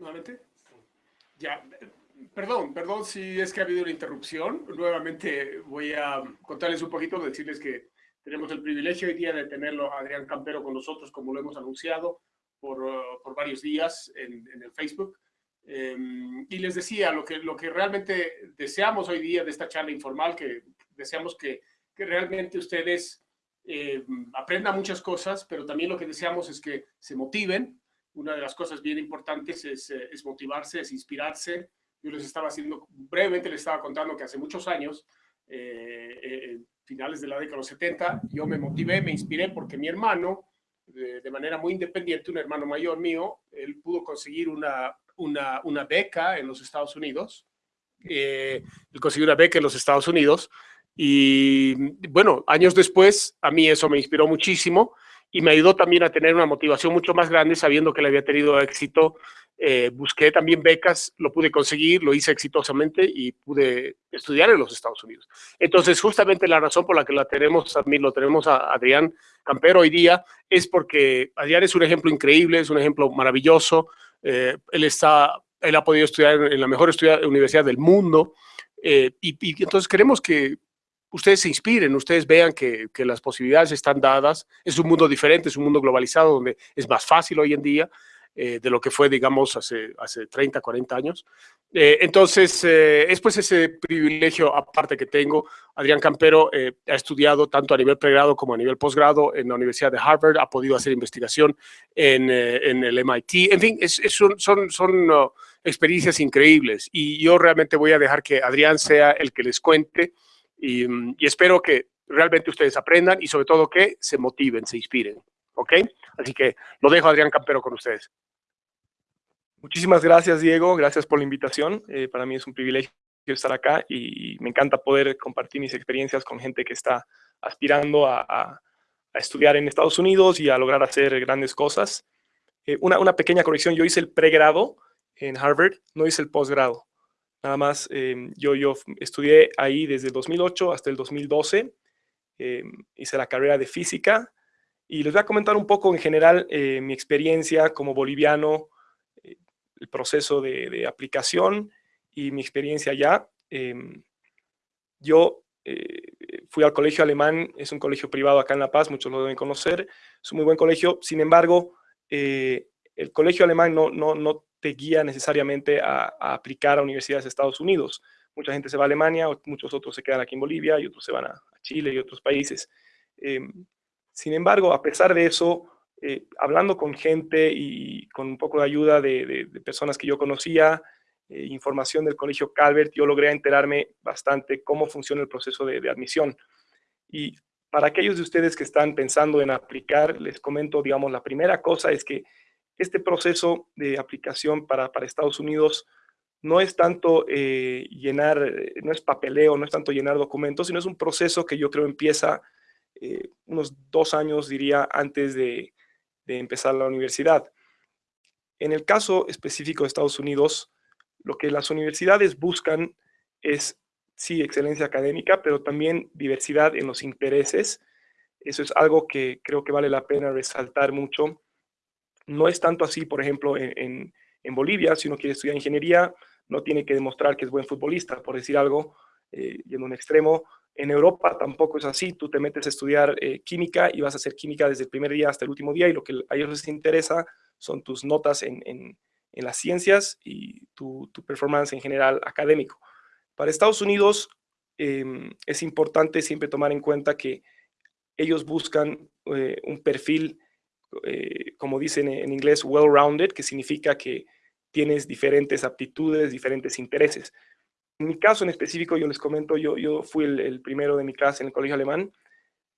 nuevamente. Ya, perdón, perdón si es que ha habido una interrupción. Nuevamente voy a contarles un poquito, decirles que tenemos el privilegio hoy día de tenerlo a Adrián Campero con nosotros, como lo hemos anunciado por, uh, por varios días en, en el Facebook. Em, y les decía, lo que, lo que realmente deseamos hoy día de esta charla informal, que deseamos que, que realmente ustedes eh, aprendan muchas cosas, pero también lo que deseamos es que se motiven. Una de las cosas bien importantes es, eh, es motivarse, es inspirarse, yo les estaba haciendo, brevemente les estaba contando que hace muchos años, eh, eh, finales de la década de los 70, yo me motivé, me inspiré porque mi hermano, de, manera muy independiente, un hermano mayor mío, él pudo conseguir una, una, una beca en los Estados Unidos. Eh, él consiguió una beca en los Estados Unidos y bueno, años después a mí eso me inspiró muchísimo y me ayudó también a tener una motivación mucho más grande sabiendo que le había tenido éxito eh, busqué también becas, lo pude conseguir, lo hice exitosamente y pude estudiar en los Estados Unidos. Entonces, justamente la razón por la que la tenemos, también lo tenemos a Adrián Campero hoy día, es porque Adrián es un ejemplo increíble, es un ejemplo maravilloso. Eh, él, está, él ha podido estudiar en la mejor universidad del mundo eh, y, y, entonces queremos que ustedes se inspiren, ustedes vean que, que las posibilidades están dadas. Es un mundo diferente, es un mundo globalizado donde es más fácil hoy en día eh, de lo que fue, digamos, hace, hace 30, 40 años. Eh, entonces, eh, es pues ese privilegio aparte que tengo. Adrián Campero ha estudiado tanto a nivel pregrado como a nivel posgrado en la Universidad de Harvard, ha podido hacer investigación en, en el MIT. En fin, es, son, son, uh, experiencias increíbles y yo realmente voy a dejar que Adrián sea el que les cuente y, espero que realmente ustedes aprendan y sobre todo que se motiven, se inspiren. ¿ok? Así que lo dejo Adrián Campero con ustedes. Muchísimas gracias, Diego. Gracias por la invitación. Eh, para mí es un privilegio estar acá y me encanta poder compartir mis experiencias con gente que está aspirando a, estudiar en Estados Unidos y a lograr hacer grandes cosas. Eh, una, pequeña corrección, yo hice el pregrado en Harvard, no hice el posgrado. Nada más, eh, yo, yo estudié ahí desde el 2008 hasta el 2012. hice la carrera de física y les voy a comentar un poco en general eh, mi experiencia como boliviano, eh, el proceso de, aplicación y mi experiencia allá. Em, yo eh, fui al colegio alemán, es un colegio privado acá en La Paz, muchos lo deben conocer, es un muy buen colegio, sin embargo, el colegio alemán no, no, no te guía necesariamente a, aplicar a universidades de Estados Unidos. Mucha gente se va a Alemania, muchos otros se quedan aquí en Bolivia y otros se van a, Chile y otros países. Em, sin embargo, a pesar de eso, eh, hablando con gente y con un poco de ayuda de, personas que yo conocía, eh, información del Colegio Calvert, yo logré enterarme bastante cómo funciona el proceso de, admisión. Y para aquellos de ustedes que están pensando en aplicar, les comento, digamos, la primera cosa es que este proceso de aplicación para, Estados Unidos no es tanto eh, llenar, no es papeleo, no es tanto llenar documentos, sino es un proceso que yo creo empieza eh, unos dos años, diría, antes de, empezar la universidad. En el caso específico de Estados Unidos, lo que las universidades buscan es, sí, excelencia académica, pero también diversidad en los intereses. Eso es algo que creo que vale la pena resaltar mucho. No es tanto así, por ejemplo, en, Bolivia, si uno quiere estudiar ingeniería, no tiene que demostrar que es buen futbolista, por decir algo, eh, y en un extremo, en Europa tampoco es así, tú te metes a estudiar eh, química y vas a hacer química desde el primer día hasta el último día y lo que a ellos les interesa son tus notas en, las ciencias y tu, performance en general académico. Para Estados Unidos em, es importante siempre tomar en cuenta que ellos buscan eh, un perfil, eh, como dicen en inglés, well-rounded, que significa que tienes diferentes aptitudes, diferentes intereses. En mi caso en específico, yo les comento, yo, yo fui el, primero de mi clase en el colegio alemán,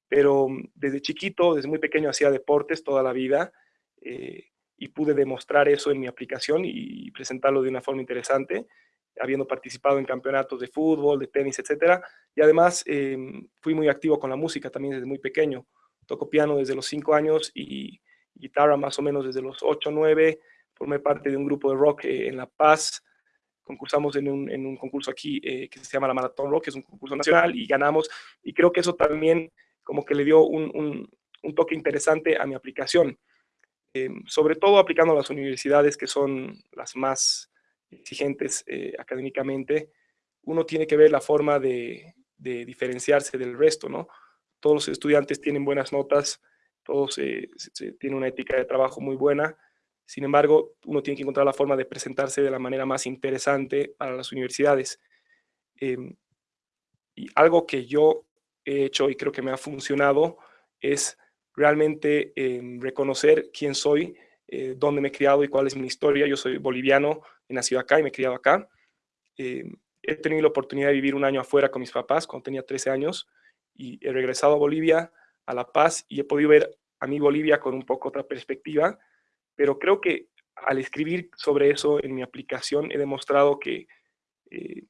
pero desde chiquito, desde muy pequeño, hacía deportes toda la vida eh, y pude demostrar eso en mi aplicación y presentarlo de una forma interesante, habiendo participado en campeonatos de fútbol, de tenis, etcétera. Y además em, fui muy activo con la música también desde muy pequeño. Toco piano desde los 5 años y guitarra más o menos desde los 8 o 9. Formé parte de un grupo de rock eh, en La Paz, concursamos en un, en un concurso aquí eh, que se llama la Maratón Rock, que es un concurso nacional, y ganamos. Y creo que eso también como que le dio un, un, toque interesante a mi aplicación. em, sobre todo aplicando a las universidades que son las más exigentes eh, académicamente, uno tiene que ver la forma de, diferenciarse del resto, ¿no? Todos los estudiantes tienen buenas notas, todos tienen una ética de trabajo muy buena, sin embargo, uno tiene que encontrar la forma de presentarse de la manera más interesante para las universidades. Em, y algo que yo he hecho y creo que me ha funcionado es realmente em, reconocer quién soy, eh, dónde me he criado y cuál es mi historia. Yo soy boliviano, he nacido acá y me he criado acá. Em, he tenido la oportunidad de vivir un año afuera con mis papás cuando tenía 13 años y he regresado a Bolivia, a La Paz, y he podido ver a mi Bolivia con un poco otra perspectiva pero creo que al escribir sobre eso en mi aplicación he demostrado que, eh,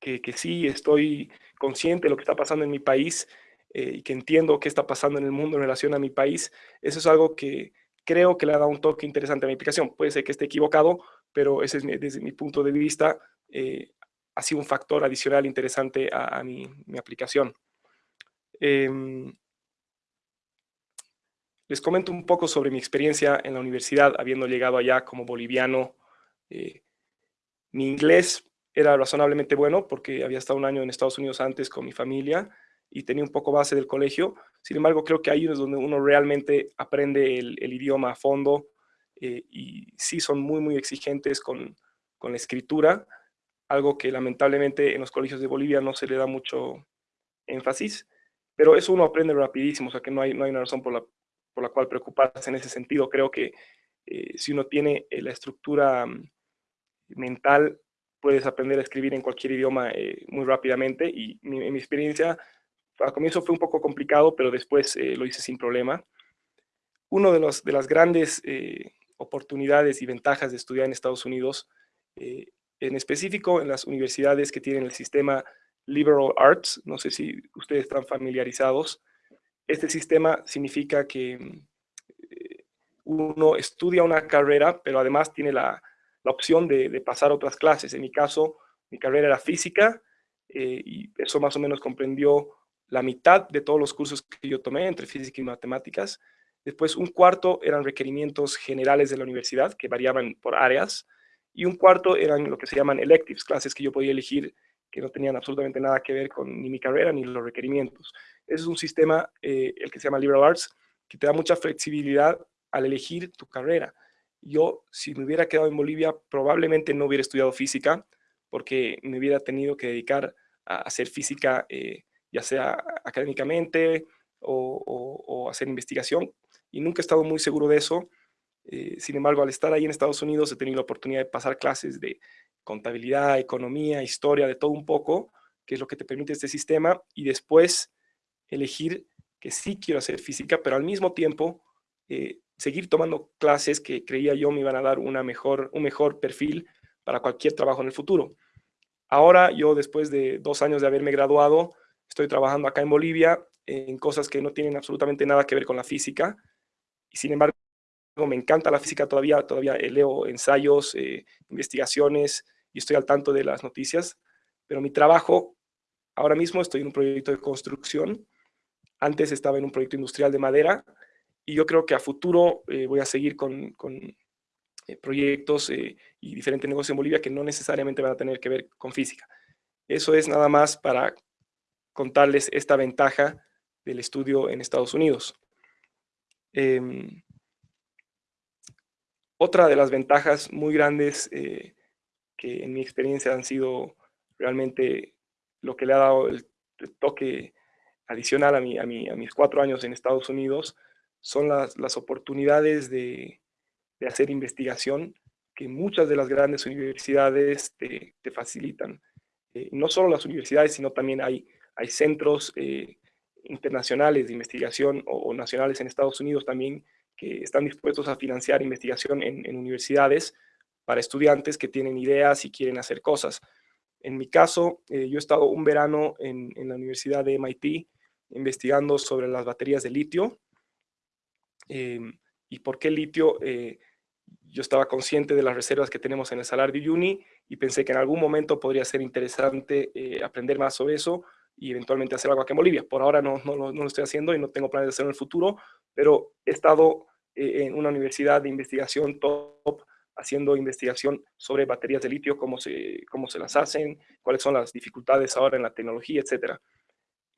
que, sí estoy consciente de lo que está pasando en mi país eh, y que entiendo qué está pasando en el mundo en relación a mi país. Eso es algo que creo que le ha dado un toque interesante a mi aplicación. Puede ser que esté equivocado, pero ese es desde mi punto de vista eh, ha sido un factor adicional interesante a, mi, aplicación. Em, les comento un poco sobre mi experiencia en la universidad, habiendo llegado allá como boliviano. Eh, mi inglés era razonablemente bueno porque había estado un año en Estados Unidos antes con mi familia y tenía un poco base del colegio. Sin embargo, creo que ahí es donde uno realmente aprende el, idioma a fondo eh, y sí son muy, muy exigentes con, con, la escritura, algo que lamentablemente en los colegios de Bolivia no se le da mucho énfasis, pero eso uno aprende rapidísimo, o sea que no hay, no hay una razón por la, por la cual preocuparse en ese sentido. Creo que eh, si uno tiene eh, la estructura mm, mental, puedes aprender a escribir en cualquier idioma eh, muy rápidamente y en mi experiencia al comienzo fue un poco complicado, pero después lo hice sin problema. Una de, de las grandes oportunidades y ventajas de estudiar en Estados Unidos, en específico en las universidades que tienen el sistema Liberal Arts, no sé si ustedes están familiarizados, este sistema significa que eh, uno estudia una carrera, pero además tiene la, opción de, pasar otras clases. En mi caso, mi carrera era física eh, y eso más o menos comprendió la mitad de todos los cursos que yo tomé entre física y matemáticas. Después un cuarto eran requerimientos generales de la universidad que variaban por áreas y un cuarto eran lo que se llaman electives, clases que yo podía elegir que no tenían absolutamente nada que ver con ni mi carrera ni los requerimientos. Ese es un sistema, eh, el que se llama Liberal Arts, que te da mucha flexibilidad al elegir tu carrera. Yo, si me hubiera quedado en Bolivia, probablemente no hubiera estudiado física, porque me hubiera tenido que dedicar a hacer física, eh, ya sea académicamente o, hacer investigación, y nunca he estado muy seguro de eso. Eh, sin embargo, al estar ahí en Estados Unidos, he tenido la oportunidad de pasar clases de contabilidad, economía, historia, de todo un poco, que es lo que te permite este sistema, y después elegir que sí quiero hacer física, pero al mismo tiempo eh, seguir tomando clases que creía yo me iban a dar una mejor, un mejor perfil para cualquier trabajo en el futuro. Ahora yo, después de dos años de haberme graduado, estoy trabajando acá en Bolivia en cosas que no tienen absolutamente nada que ver con la física, y sin embargo me encanta la física todavía, todavía leo ensayos, eh, investigaciones, y estoy al tanto de las noticias, pero mi trabajo, ahora mismo estoy en un proyecto de construcción, antes estaba en un proyecto industrial de madera, y yo creo que a futuro eh, voy a seguir con, con eh, proyectos eh, y diferentes negocios en Bolivia que no necesariamente van a tener que ver con física. Eso es nada más para contarles esta ventaja del estudio en Estados Unidos. Em, otra de las ventajas muy grandes que en mi experiencia han sido realmente lo que le ha dado el, toque adicional a, mi, a, mi, a, mis cuatro años en Estados Unidos son las, las oportunidades de, de, hacer investigación que muchas de las grandes universidades te, te facilitan. Eh, no solo las universidades, sino también hay, hay centros eh, internacionales de investigación o, nacionales en Estados Unidos también que están dispuestos a financiar investigación en, universidades para estudiantes que tienen ideas y quieren hacer cosas. En mi caso, eh, yo he estado un verano en, la Universidad de MIT investigando sobre las baterías de litio. Em, ¿Y por qué litio? Eh, yo estaba consciente de las reservas que tenemos en el Salar de Uyuni y pensé que en algún momento podría ser interesante eh, aprender más sobre eso y eventualmente hacer algo aquí en Bolivia. Por ahora no, no, no, lo estoy haciendo y no tengo planes de hacerlo en el futuro, pero he estado eh, en una universidad de investigación top, haciendo investigación sobre baterías de litio, cómo se, cómo se las hacen, cuáles son las dificultades ahora en la tecnología, etc.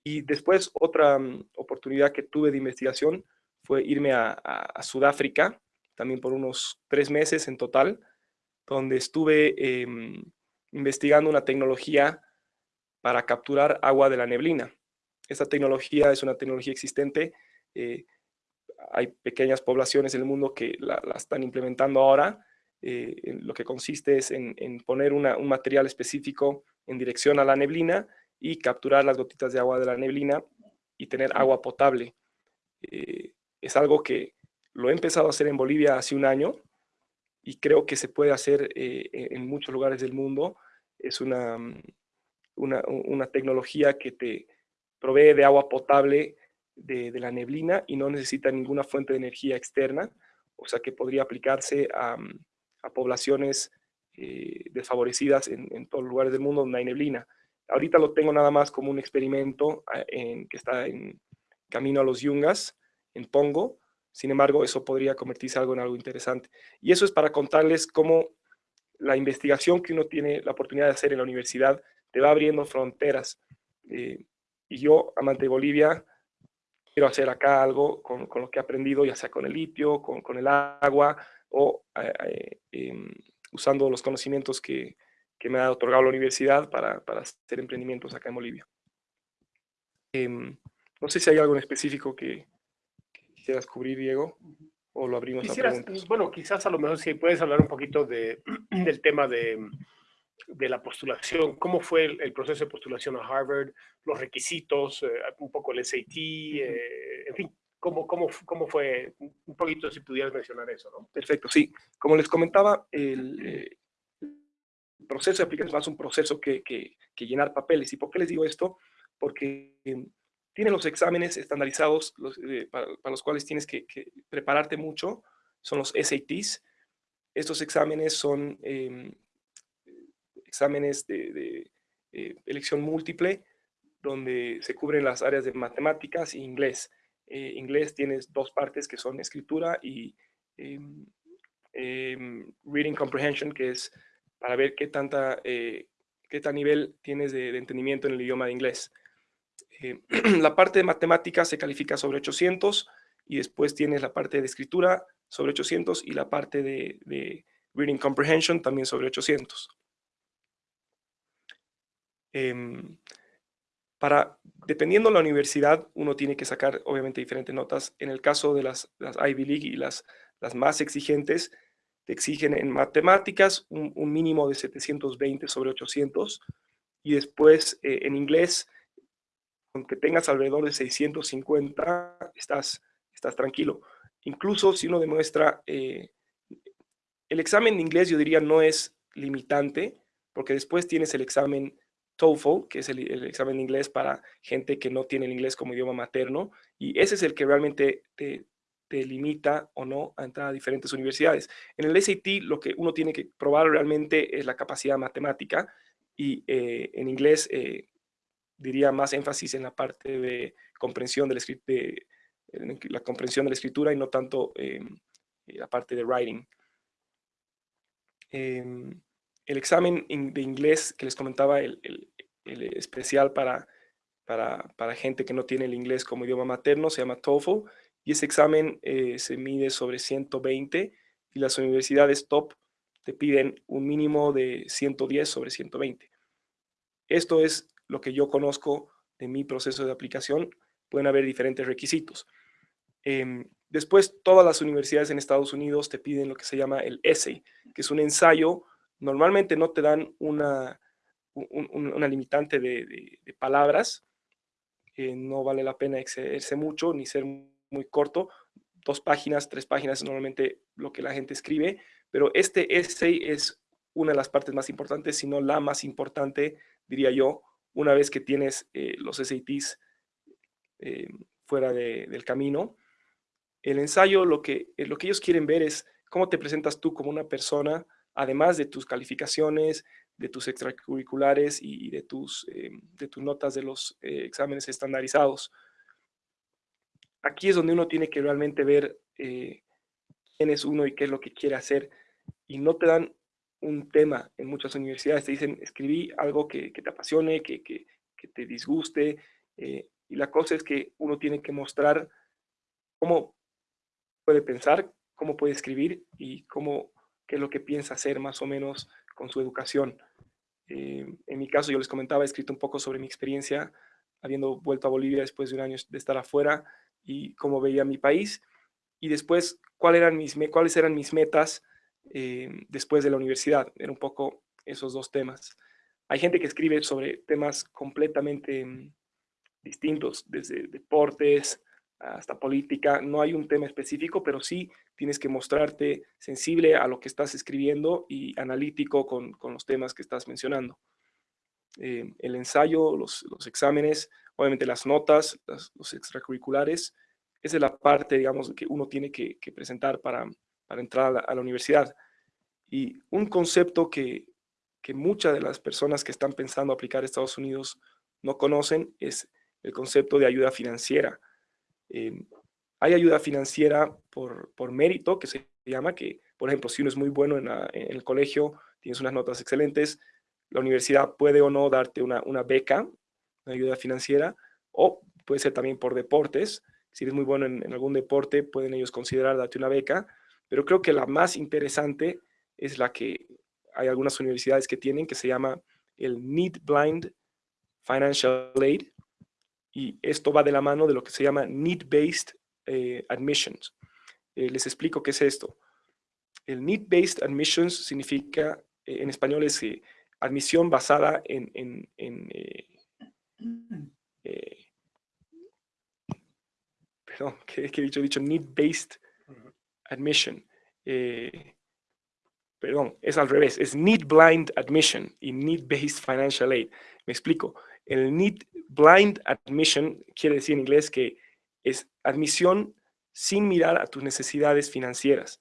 Y después otra mm, oportunidad que tuve de investigación fue irme a, Sudáfrica, también por unos tres meses en total, donde estuve em, investigando una tecnología para capturar agua de la neblina. Esta tecnología es una tecnología existente. Eh, hay pequeñas poblaciones en el mundo que la, están implementando ahora. Eh, lo que consiste es en, poner un material específico en dirección a la neblina y capturar las gotitas de agua de la neblina y tener agua potable. Eh, es algo que lo he empezado a hacer en Bolivia hace un año y creo que se puede hacer en muchos lugares del mundo. Es una, una, tecnología que te provee de agua potable de, la neblina y no necesita ninguna fuente de energía externa, o sea que podría aplicarse a, mm, poblaciones eh, desfavorecidas en, todos los lugares del mundo donde hay neblina. Ahorita lo tengo nada más como un experimento ah, en, que está en camino a los Yungas, en Pongo, sin embargo, eso podría convertirse algo en algo interesante. Y eso es para contarles cómo la investigación que uno tiene la oportunidad de hacer en la universidad te va abriendo fronteras. Eh, y yo, amante de Bolivia, quiero hacer acá algo con, lo que he aprendido, ya sea con el litio, con, el agua o eh, eh, usando los conocimientos que, me ha otorgado la universidad para, hacer emprendimientos acá en Bolivia. Em, no sé si hay algo en específico que, quisieras cubrir, Diego, o lo abrimos a preguntas. Bueno, quizás a lo mejor si puedes hablar un poquito de, del tema de de la postulación, cómo fue el, proceso de postulación a Harvard, los requisitos, eh, un poco el SAT, eh, en fin, cómo, cómo, cómo fue, un poquito si pudieras mencionar eso, ¿no? Perfecto, sí. Como les comentaba, el, eh, proceso de aplicación es más un proceso que, que, llenar papeles. ¿Y por qué les digo esto? Porque tienen los exámenes estandarizados para, los cuales tienes que, prepararte mucho, son los SATs. Estos exámenes son exámenes de, eh, elección múltiple, donde se cubren las áreas de matemáticas e inglés. Eh, inglés tienes dos partes que son escritura y em, em, reading comprehension, que es para ver qué, tanta, eh, qué tal nivel tienes de, entendimiento en el idioma de inglés. la parte de matemáticas se califica sobre 800 y después tienes la parte de escritura sobre 800 y la parte de, de reading comprehension también sobre 800. Em, para, dependiendo de la universidad, uno tiene que sacar obviamente diferentes notas. En el caso de las, Ivy League y las, las más exigentes, te exigen en matemáticas un, mínimo de 720 sobre 800 y después eh, en inglés, aunque tengas alrededor de 650, estás, estás tranquilo. Incluso si uno demuestra, eh, el examen de inglés yo diría no es limitante, porque después tienes el examen TOEFL, que es el, examen de inglés para gente que no tiene el inglés como idioma materno, y ese es el que realmente te, limita o no a entrar a diferentes universidades. En el SAT lo que uno tiene que probar realmente es la capacidad matemática y eh, en inglés eh, diría más énfasis en la parte de comprensión del de, la comprensión de la escritura y no tanto em, la parte de writing. El examen de inglés que les comentaba, el, especial para, para, gente que no tiene el inglés como idioma materno, se llama TOEFL, y ese examen eh, se mide sobre 120 y las universidades top te piden un mínimo de 110 sobre 120. Esto es lo que yo conozco de mi proceso de aplicación. Pueden haber diferentes requisitos. Em, después, todas las universidades en Estados Unidos te piden lo que se llama el essay, que es un ensayo normalmente no te dan una, una limitante de, palabras, no vale la pena excederse mucho ni ser muy corto, dos páginas, tres páginas es normalmente lo que la gente escribe, pero este essay es una de las partes más importantes, si no la más importante, diría yo, una vez que tienes eh, los SATs eh, fuera del camino. El ensayo, lo que, lo que ellos quieren ver es cómo te presentas tú como una persona además de tus calificaciones, de tus extracurriculares y de tus, eh, de tus notas de los eh, exámenes estandarizados. Aquí es donde uno tiene que realmente ver eh, quién es uno y qué es lo que quiere hacer. Y no te dan un tema en muchas universidades. Te dicen, escribí algo que, te apasione, que, te disguste. Eh, y la cosa es que uno tiene que mostrar cómo puede pensar, cómo puede escribir y cómo, qué es lo que piensa hacer más o menos con su educación. Eh, en mi caso, yo les comentaba, he escrito un poco sobre mi experiencia habiendo vuelto a Bolivia después de un año de estar afuera y cómo veía mi país. Y después, ¿cuáles eran mis, metas eh, después de la universidad? Era un poco esos dos temas. Hay gente que escribe sobre temas completamente mm, distintos, desde deportes hasta política. No hay un tema específico, pero sí tienes que mostrarte sensible a lo que estás escribiendo y analítico con, con los temas que estás mencionando. Eh, el ensayo, los, los, exámenes, obviamente las notas, los extracurriculares, esa es la parte, digamos, que uno tiene que, presentar para, para entrar a la, a la, universidad. Y un concepto que, que muchas de las personas que están pensando aplicar a Estados Unidos no conocen es el concepto de ayuda financiera. Eh, hay ayuda financiera por, por, mérito, que se llama que, por ejemplo, si uno es muy bueno en, en, el colegio, tienes unas notas excelentes, la universidad puede o no darte una, una beca, una ayuda financiera, o puede ser también por deportes. Si eres muy bueno en, en, algún deporte, pueden ellos considerar darte una beca, pero creo que la más interesante es la que hay algunas universidades que tienen, que se llama el Need Blind Financial Aid, y esto va de la mano de lo que se llama Need-Based eh, Admissions. Eh, les explico qué es esto. El Need-Based Admissions significa, eh, en español es admisión basada en, en, en perdón, ¿qué, he dicho? He dicho Need-Based Admission. perdón, es al revés, es Need Blind Admission y Need-Based Financial Aid. Me explico. El Need Blind Admission quiere decir en inglés que es admisión sin mirar a tus necesidades financieras.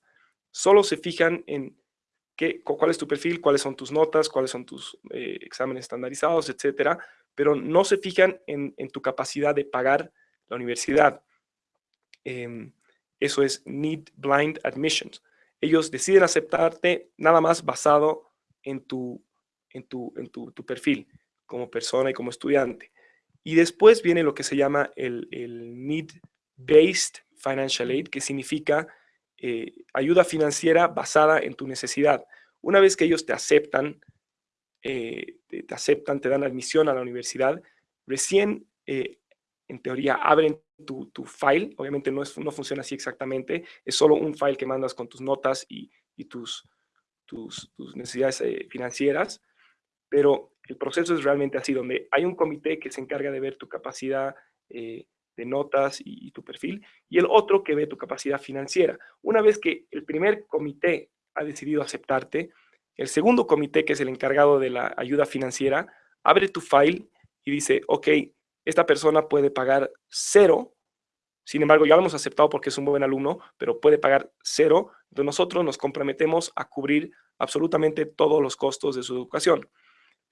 Solo se fijan en qué, cuál es tu perfil, cuáles son tus notas, cuáles son tus eh, exámenes estandarizados, etcétera, pero no se fijan en, tu capacidad de pagar la universidad. Eh, eso es Need Blind Admissions. Ellos deciden aceptarte nada más basado en tu, en tu, en tu, tu perfil como persona y como estudiante. Y después viene lo que se llama el, Need-Based Financial Aid, que significa eh, ayuda financiera basada en tu necesidad. Una vez que ellos te aceptan, eh, te, aceptan, te dan admisión a la universidad, recién, eh, en teoría, abren tu, tu, file. Obviamente no, es, no funciona así exactamente, es solo un file que mandas con tus notas y, y tus, tus, tus, necesidades financieras, pero el proceso es realmente así, donde hay un comité que se encarga de ver tu capacidad eh, de notas y, y, tu perfil, y el otro que ve tu capacidad financiera. Una vez que el primer comité ha decidido aceptarte, el segundo comité, que es el encargado de la ayuda financiera, abre tu file y dice, ok, esta persona puede pagar cero, sin embargo, ya lo hemos aceptado porque es un buen alumno, pero puede pagar cero, entonces nosotros nos comprometemos a cubrir absolutamente todos los costos de su educación.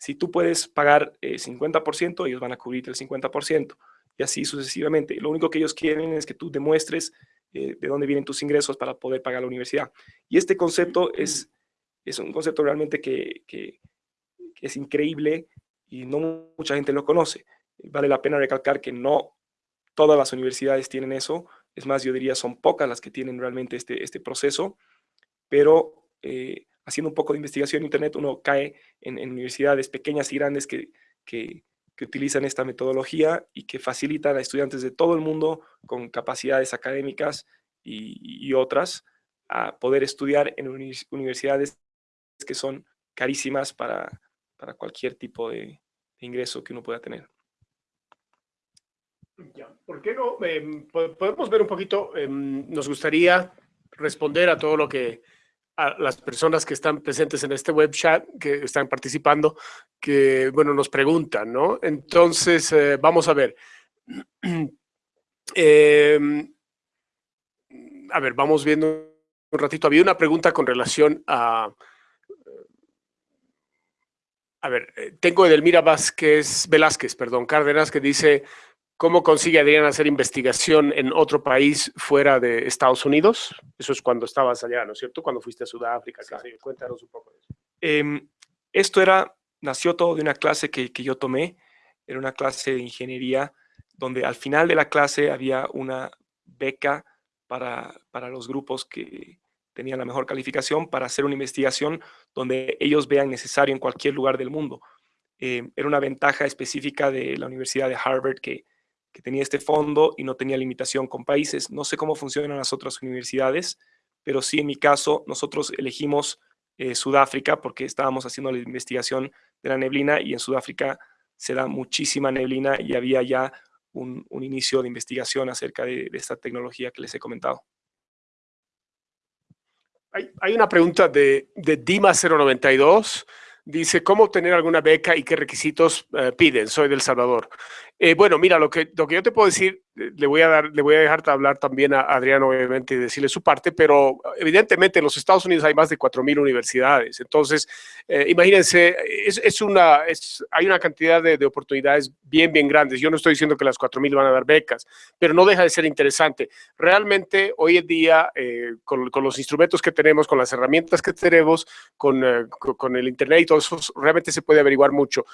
Si tú puedes pagar eh, 50%, ellos van a cubrirte el 50% y así sucesivamente. Lo único que ellos quieren es que tú demuestres eh, de dónde vienen tus ingresos para poder pagar la universidad. Y este concepto es, es un concepto realmente que, que, que es increíble y no mucha gente lo conoce. Vale la pena recalcar que no todas las universidades tienen eso. Es más, yo diría son pocas las que tienen realmente este, este proceso, pero eh, haciendo un poco de investigación en Internet, uno cae en, universidades pequeñas y grandes que, que, utilizan esta metodología y que facilitan a estudiantes de todo el mundo con capacidades académicas y, otras a poder estudiar en universidades que son carísimas para, para cualquier tipo de, ingreso que uno pueda tener. Ya, ¿por qué no? Eh, podemos ver un poquito, eh, nos gustaría responder a todo lo que a las personas que están presentes en este web chat, que están participando, que, bueno, nos preguntan, ¿no? Entonces, eh, vamos a ver. eh, a ver, vamos viendo un ratito. Había una pregunta con relación a... A ver, eh, tengo Edelmira Vázquez, Velázquez, perdón, Cárdenas, que dice, ¿Cómo consigue Adrián hacer investigación en otro país fuera de Estados Unidos? Eso es cuando estabas allá, ¿no es cierto? Cuando fuiste a Sudáfrica. Cuéntanos un poco de eso. Em, esto era, nació todo de una clase que, que, yo tomé. Era una clase de ingeniería donde al final de la clase había una beca para, para los grupos que tenían la mejor calificación para hacer una investigación donde ellos vean necesario en cualquier lugar del mundo. Em, era una ventaja específica de la Universidad de Harvard que que tenía este fondo y no tenía limitación con países. No sé cómo funcionan las otras universidades, pero sí en mi caso nosotros elegimos eh, Sudáfrica porque estábamos haciendo la investigación de la neblina y en Sudáfrica se da muchísima neblina y había ya un, inicio de investigación acerca de, esta tecnología que les he comentado. Hay, una pregunta de, de Dima092 Dice, ¿cómo obtener alguna beca y qué requisitos eh, piden? Soy del Salvador. Eh, bueno, mira, lo que, lo que yo te puedo decir, le voy a dar, le voy a dejar hablar también a Adrián, obviamente, y decirle su parte, pero evidentemente en los Estados Unidos hay más de 4.000 universidades. Entonces, imagínense, es, es, una, es, hay una cantidad de, de, oportunidades bien, bien grandes. Yo no estoy diciendo que las 4.000 van a dar becas, pero no deja de ser interesante. Realmente, hoy en día, con, con, los instrumentos que tenemos, con las herramientas que tenemos, con, con el Internet y eso realmente se puede averiguar mucho.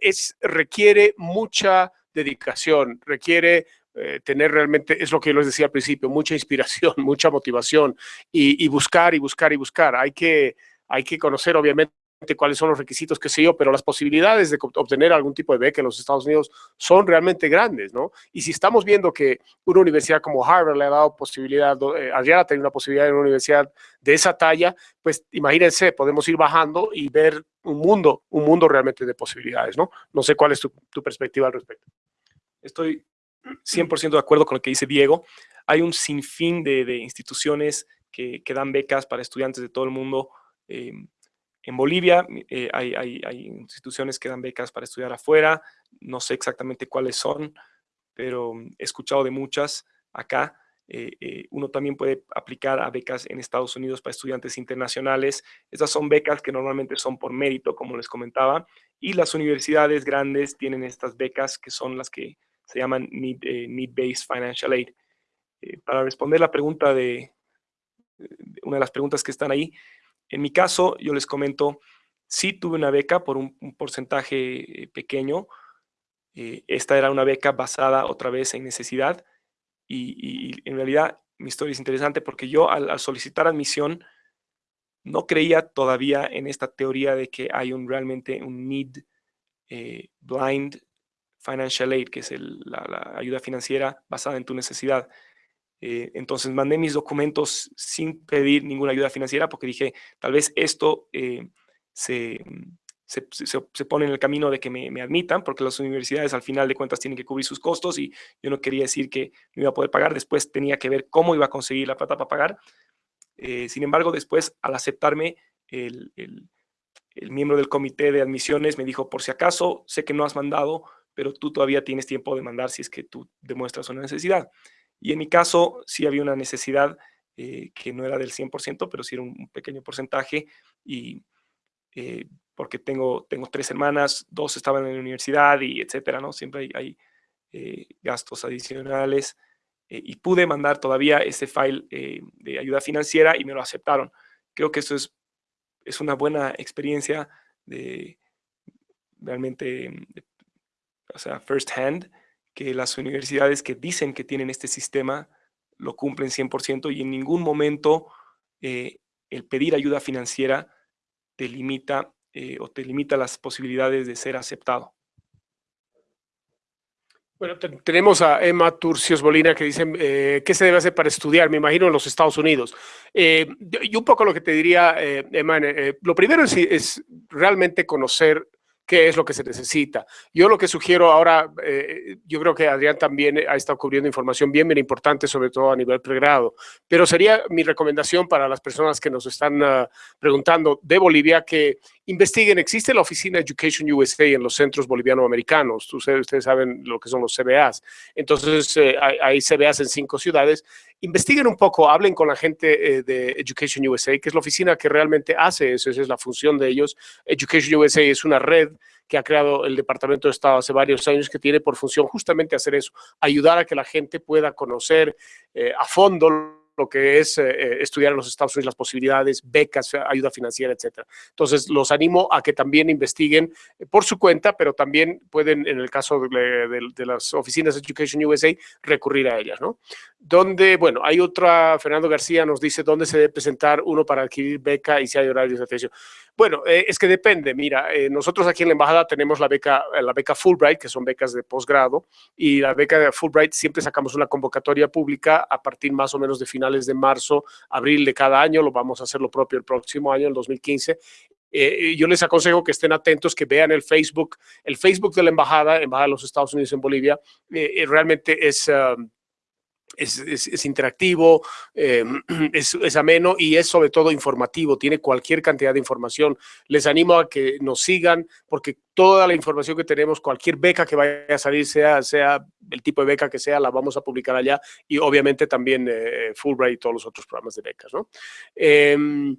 es, requiere mucha dedicación, requiere eh, tener realmente, es lo que yo les decía al principio, mucha inspiración, mucha motivación y, y buscar y buscar y buscar. Hay que, hay que conocer obviamente cuáles son los requisitos, qué sé yo, pero las posibilidades de obtener algún tipo de beca en los Estados Unidos son realmente grandes, ¿no? Y si estamos viendo que una universidad como Harvard le ha dado posibilidad, eh, Adriana tiene una posibilidad en una universidad de esa talla, pues imagínense, podemos ir bajando y ver un mundo, un mundo realmente de posibilidades, ¿no? No sé cuál es tu, perspectiva al respecto. Estoy 100% de acuerdo con lo que dice Diego. Hay un sinfín de, de instituciones que, que, dan becas para estudiantes de todo el mundo. Eh, en Bolivia eh, hay, instituciones que dan becas para estudiar afuera, no sé exactamente cuáles son, pero he escuchado de muchas acá. Eh, eh, uno también puede aplicar a becas en Estados Unidos para estudiantes internacionales. Estas son becas que normalmente son por mérito, como les comentaba, y las universidades grandes tienen estas becas que son las que se llaman Need-Based Financial Aid. para responder la pregunta de, una de las preguntas que están ahí, en mi caso, yo les comento, sí tuve una beca por un, porcentaje eh, pequeño. Eh, esta era una beca basada otra vez en necesidad y, en realidad mi historia es interesante porque yo al, solicitar admisión no creía todavía en esta teoría de que hay un realmente un need eh, blind financial aid, que es la ayuda financiera basada en tu necesidad. Eh, entonces mandé mis documentos sin pedir ninguna ayuda financiera porque dije, tal vez esto eh, se, se, se, pone en el camino de que me, me, admitan, porque las universidades al final de cuentas tienen que cubrir sus costos y yo no quería decir que me iba a poder pagar, después tenía que ver cómo iba a conseguir la plata para pagar. Eh, sin embargo, después al aceptarme, el, el, el miembro del comité de admisiones me dijo, por si acaso, sé que no has mandado, pero tú todavía tienes tiempo de mandar si es que tú demuestras una necesidad. Y en mi caso sí había una necesidad eh, que no era del 100%, pero sí era un, pequeño porcentaje y eh, porque tengo, tengo tres hermanas, dos estaban en la universidad y etcétera, ¿no? Siempre hay, eh, gastos adicionales y pude mandar todavía ese file de ayuda financiera y me lo aceptaron. Creo que eso es, es una buena experiencia de realmente, o sea, first hand, que las universidades que dicen que tienen este sistema lo cumplen 100% y en ningún momento eh, el pedir ayuda financiera te limita eh, o te limita las posibilidades de ser aceptado. Bueno, tenemos a Emma Turcios Bolina que dice, eh, ¿qué se debe hacer para estudiar? Me imagino en los Estados Unidos. y un poco lo que te diría, Emma, lo primero es realmente conocer qué es lo que se necesita. Yo lo que sugiero ahora, eh, yo creo que Adrián también ha estado cubriendo información bien, bien importante, sobre todo a nivel pregrado, pero sería mi recomendación para las personas que nos están ah, preguntando de Bolivia que investiguen, existe la oficina Education USA en los centros boliviano-americanos, ustedes, ustedes, saben lo que son los CBAs, entonces eh, hay, hay, CBAs en cinco ciudades, investiguen un poco, hablen con la gente eh, de Education USA, que es la oficina que realmente hace eso, esa es la función de ellos. Education USA es una red que ha creado el Departamento de Estado hace varios años que tiene por función justamente hacer eso, ayudar a que la gente pueda conocer eh, a fondo lo que es eh, eh, estudiar en los Estados Unidos, las posibilidades, becas, ayuda financiera, etcétera. Entonces, los animo a que también investiguen por su cuenta, pero también pueden, en el caso de, las oficinas de Education USA, recurrir a ellas, ¿no? Donde, bueno, hay otra, Fernando García nos dice dónde se debe presentar uno para adquirir beca y si hay horarios de atención. Bueno, eh, es que depende. Mira, eh, nosotros aquí en la embajada tenemos la beca, eh, la beca Fulbright, que son becas de posgrado, y la beca de Fulbright siempre sacamos una convocatoria pública a partir más o menos de finales de marzo, abril de cada año. Lo vamos a hacer lo propio el próximo año, el 2015. yo les aconsejo que estén atentos, que vean el Facebook, el Facebook de la embajada, embajada de los Estados Unidos en Bolivia. realmente es um, es, interactivo, eh, es, ameno y es sobre todo informativo, tiene cualquier cantidad de información. Les animo a que nos sigan porque toda la información que tenemos, cualquier beca que vaya a salir, sea, sea el tipo de beca que sea, la vamos a publicar allá y obviamente también eh, Fulbright y todos los otros programas de becas. Em,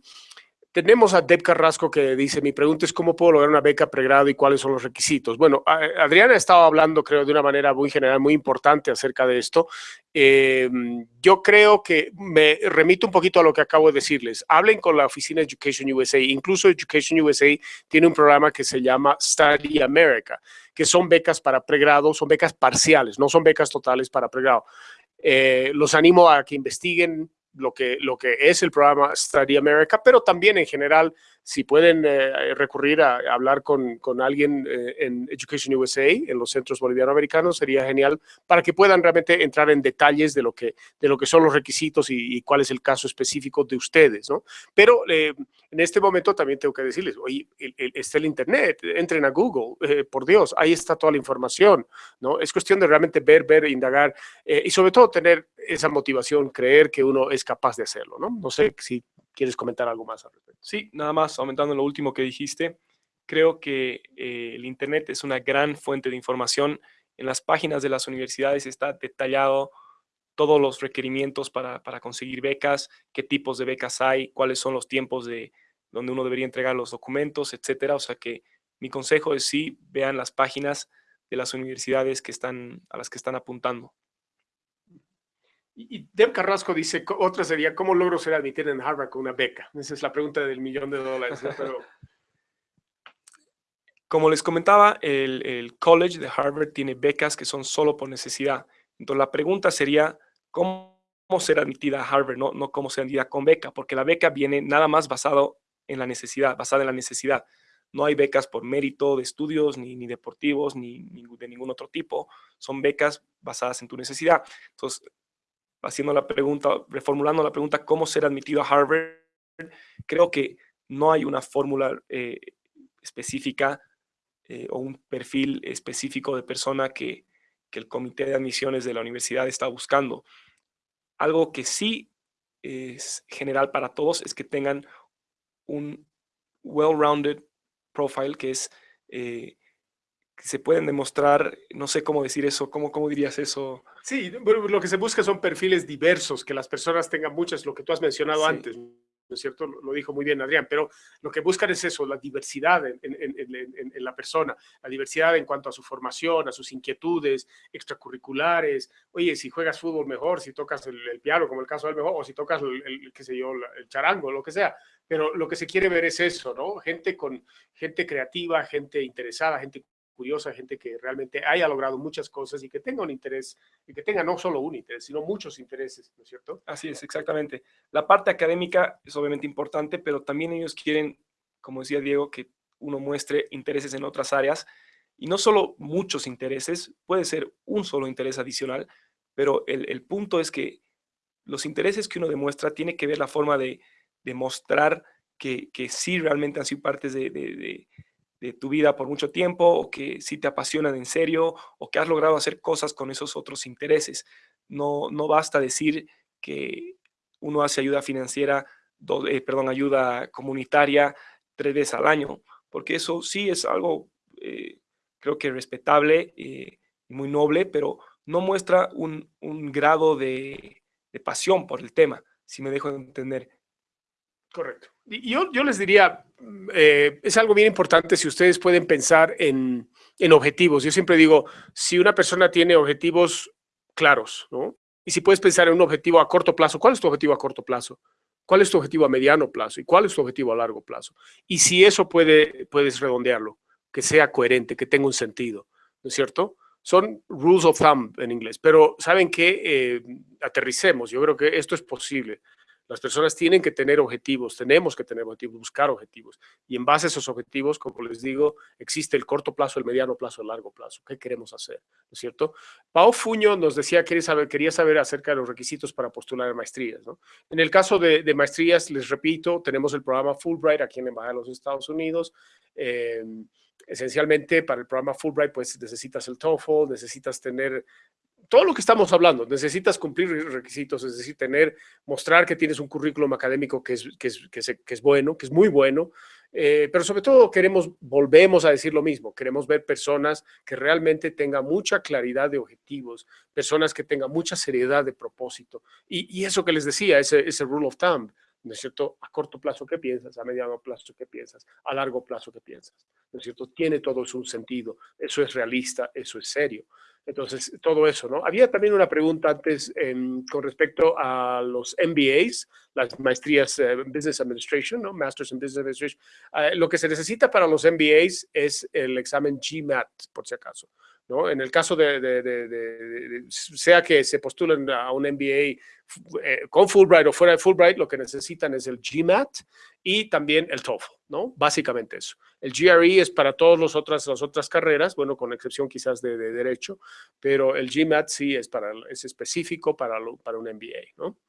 tenemos a Deb Carrasco que dice, mi pregunta es cómo puedo lograr una beca pregrado y cuáles son los requisitos. Bueno, Adriana ha estado hablando, creo, de una manera muy general, muy importante acerca de esto. Em, yo creo que me remito un poquito a lo que acabo de decirles. Hablen con la oficina Education USA. Incluso Education USA tiene un programa que se llama Study America, que son becas para pregrado, son becas parciales, no son becas totales para pregrado. Eh, los animo a que investiguen lo que, lo que es el programa Study America, pero también en general si pueden eh, recurrir a, hablar con, con alguien eh, en Education USA, en los centros boliviano-americanos, sería genial para que puedan realmente entrar en detalles de lo que, de lo que son los requisitos y, cuál es el caso específico de ustedes, ¿no? Pero eh, en este momento también tengo que decirles, oye, está el Internet, entren a Google, por Dios, ahí está toda la información, ¿no? Es cuestión de realmente ver, ver, indagar y sobre todo tener esa motivación, creer que uno es capaz de hacerlo, ¿no? No sé si ¿Quieres comentar algo más al respecto? Sí, nada más, aumentando lo último que dijiste, creo que eh, el Internet es una gran fuente de información. En las páginas de las universidades está detallado todos los requerimientos para, para, conseguir becas, qué tipos de becas hay, cuáles son los tiempos de donde uno debería entregar los documentos, etcétera. O sea que mi consejo es sí, vean las páginas de las universidades que están, a las que están apuntando. Y Deb Carrasco dice, otra sería, ¿cómo logro ser admitido en Harvard con una beca? Esa es la pregunta del millón de dólares. Pero... Como les comentaba, el, College de Harvard tiene becas que son solo por necesidad. Entonces la pregunta sería, ¿cómo ser admitida a Harvard? No, no cómo ser admitida con beca, porque la beca viene nada más basado en la necesidad, basada en la necesidad. No hay becas por mérito de estudios, ni, ni deportivos, ni, ni, de ningún otro tipo. Son becas basadas en tu necesidad. Entonces, haciendo la pregunta, reformulando la pregunta, ¿cómo ser admitido a Harvard? Creo que no hay una fórmula eh, específica eh, o un perfil específico de persona que, el comité de admisiones de la universidad está buscando. Algo que sí es general para todos es que tengan un well-rounded profile, que es eh, se pueden demostrar, no sé cómo decir eso, ¿cómo, cómo dirías eso? Sí, lo que se busca son perfiles diversos, que las personas tengan muchas, lo que tú has mencionado antes, ¿no es cierto? Lo dijo muy bien Adrián, pero lo que buscan es eso, la diversidad en, en, la persona, la diversidad en cuanto a su formación, a sus inquietudes extracurriculares. Oye, si juegas fútbol mejor, si tocas el, piano, como el caso del mejor, o si tocas el, el, qué sé yo, el charango, lo que sea. Pero lo que se quiere ver es eso, ¿no? Gente con gente creativa, gente interesada, gente curiosa, gente que realmente haya logrado muchas cosas y que tenga un interés, y que tenga no solo un interés, sino muchos intereses, ¿no es cierto? Así es, exactamente. La parte académica es obviamente importante, pero también ellos quieren, como decía Diego, que uno muestre intereses en otras áreas, y no solo muchos intereses, puede ser un solo interés adicional, pero el, punto es que los intereses que uno demuestra tiene que ver la forma de, demostrar que, que sí realmente han sido partes de tu vida por mucho tiempo o que sí te apasionan en serio o que has logrado hacer cosas con esos otros intereses. No, no basta decir que uno hace ayuda financiera, eh, perdón, ayuda comunitaria tres veces al año porque eso sí es algo, eh, creo que respetable y muy noble, pero no muestra un, grado de, pasión por el tema, si me dejo entender. Correcto. Yo les diría, eh, es algo bien importante si ustedes pueden pensar en, en objetivos. Yo siempre digo, si una persona tiene objetivos claros, ¿no? Y si puedes pensar en un objetivo a corto plazo, ¿cuál es tu objetivo a corto plazo? ¿Cuál es tu objetivo a mediano plazo? ¿Y cuál es tu objetivo a largo plazo? Y si eso puede, puedes redondearlo, que sea coherente, que tenga un sentido, ¿no es cierto? Son rules of thumb en inglés, pero ¿saben qué? Eh, aterricemos, yo creo que esto es posible. Las personas tienen que tener objetivos, tenemos que tener objetivos, buscar objetivos. Y en base a esos objetivos, como les digo, existe el corto plazo, el mediano plazo, el largo plazo. ¿Qué queremos hacer? ¿No es cierto? Pau Fuño nos decía que saber, quería saber acerca de los requisitos para postular maestrías. En el caso de, maestrías, les repito, tenemos el programa Fulbright aquí en la Embajada de los Estados Unidos. Eh, esencialmente para el programa Fulbright, pues necesitas el TOEFL, necesitas tener todo lo que estamos hablando, necesitas cumplir requisitos, es decir, tener, mostrar que tienes un currículum académico que es, que es, que es, bueno, que es muy bueno, eh, pero sobre todo queremos, volvemos a decir lo mismo, queremos ver personas que realmente tengan mucha claridad de objetivos, personas que tengan mucha seriedad de propósito. Y, y eso que les decía, ese, ese rule of thumb, ¿no es cierto? A corto plazo, ¿qué piensas? A mediano plazo, ¿qué piensas? A largo plazo, ¿qué piensas? ¿No es cierto? Tiene todo un sentido, eso es realista, eso es serio. Entonces, todo eso, ¿no? Había también una pregunta antes con respecto a los MBAs, las maestrías en eh, Business Administration, ¿no? Masters in Business Administration. Eh, lo que se necesita para los MBAs es el examen GMAT, por si acaso. ¿No? En el caso de, sea que se postulen a un MBA eh, con Fulbright o fuera de Fulbright, lo que necesitan es el GMAT y también el TOEFL, ¿no? Básicamente eso. El GRE es para todas las otras, las otras carreras, bueno, con excepción quizás de, Derecho, pero el GMAT sí es, para, es específico para, para un MBA, ¿no?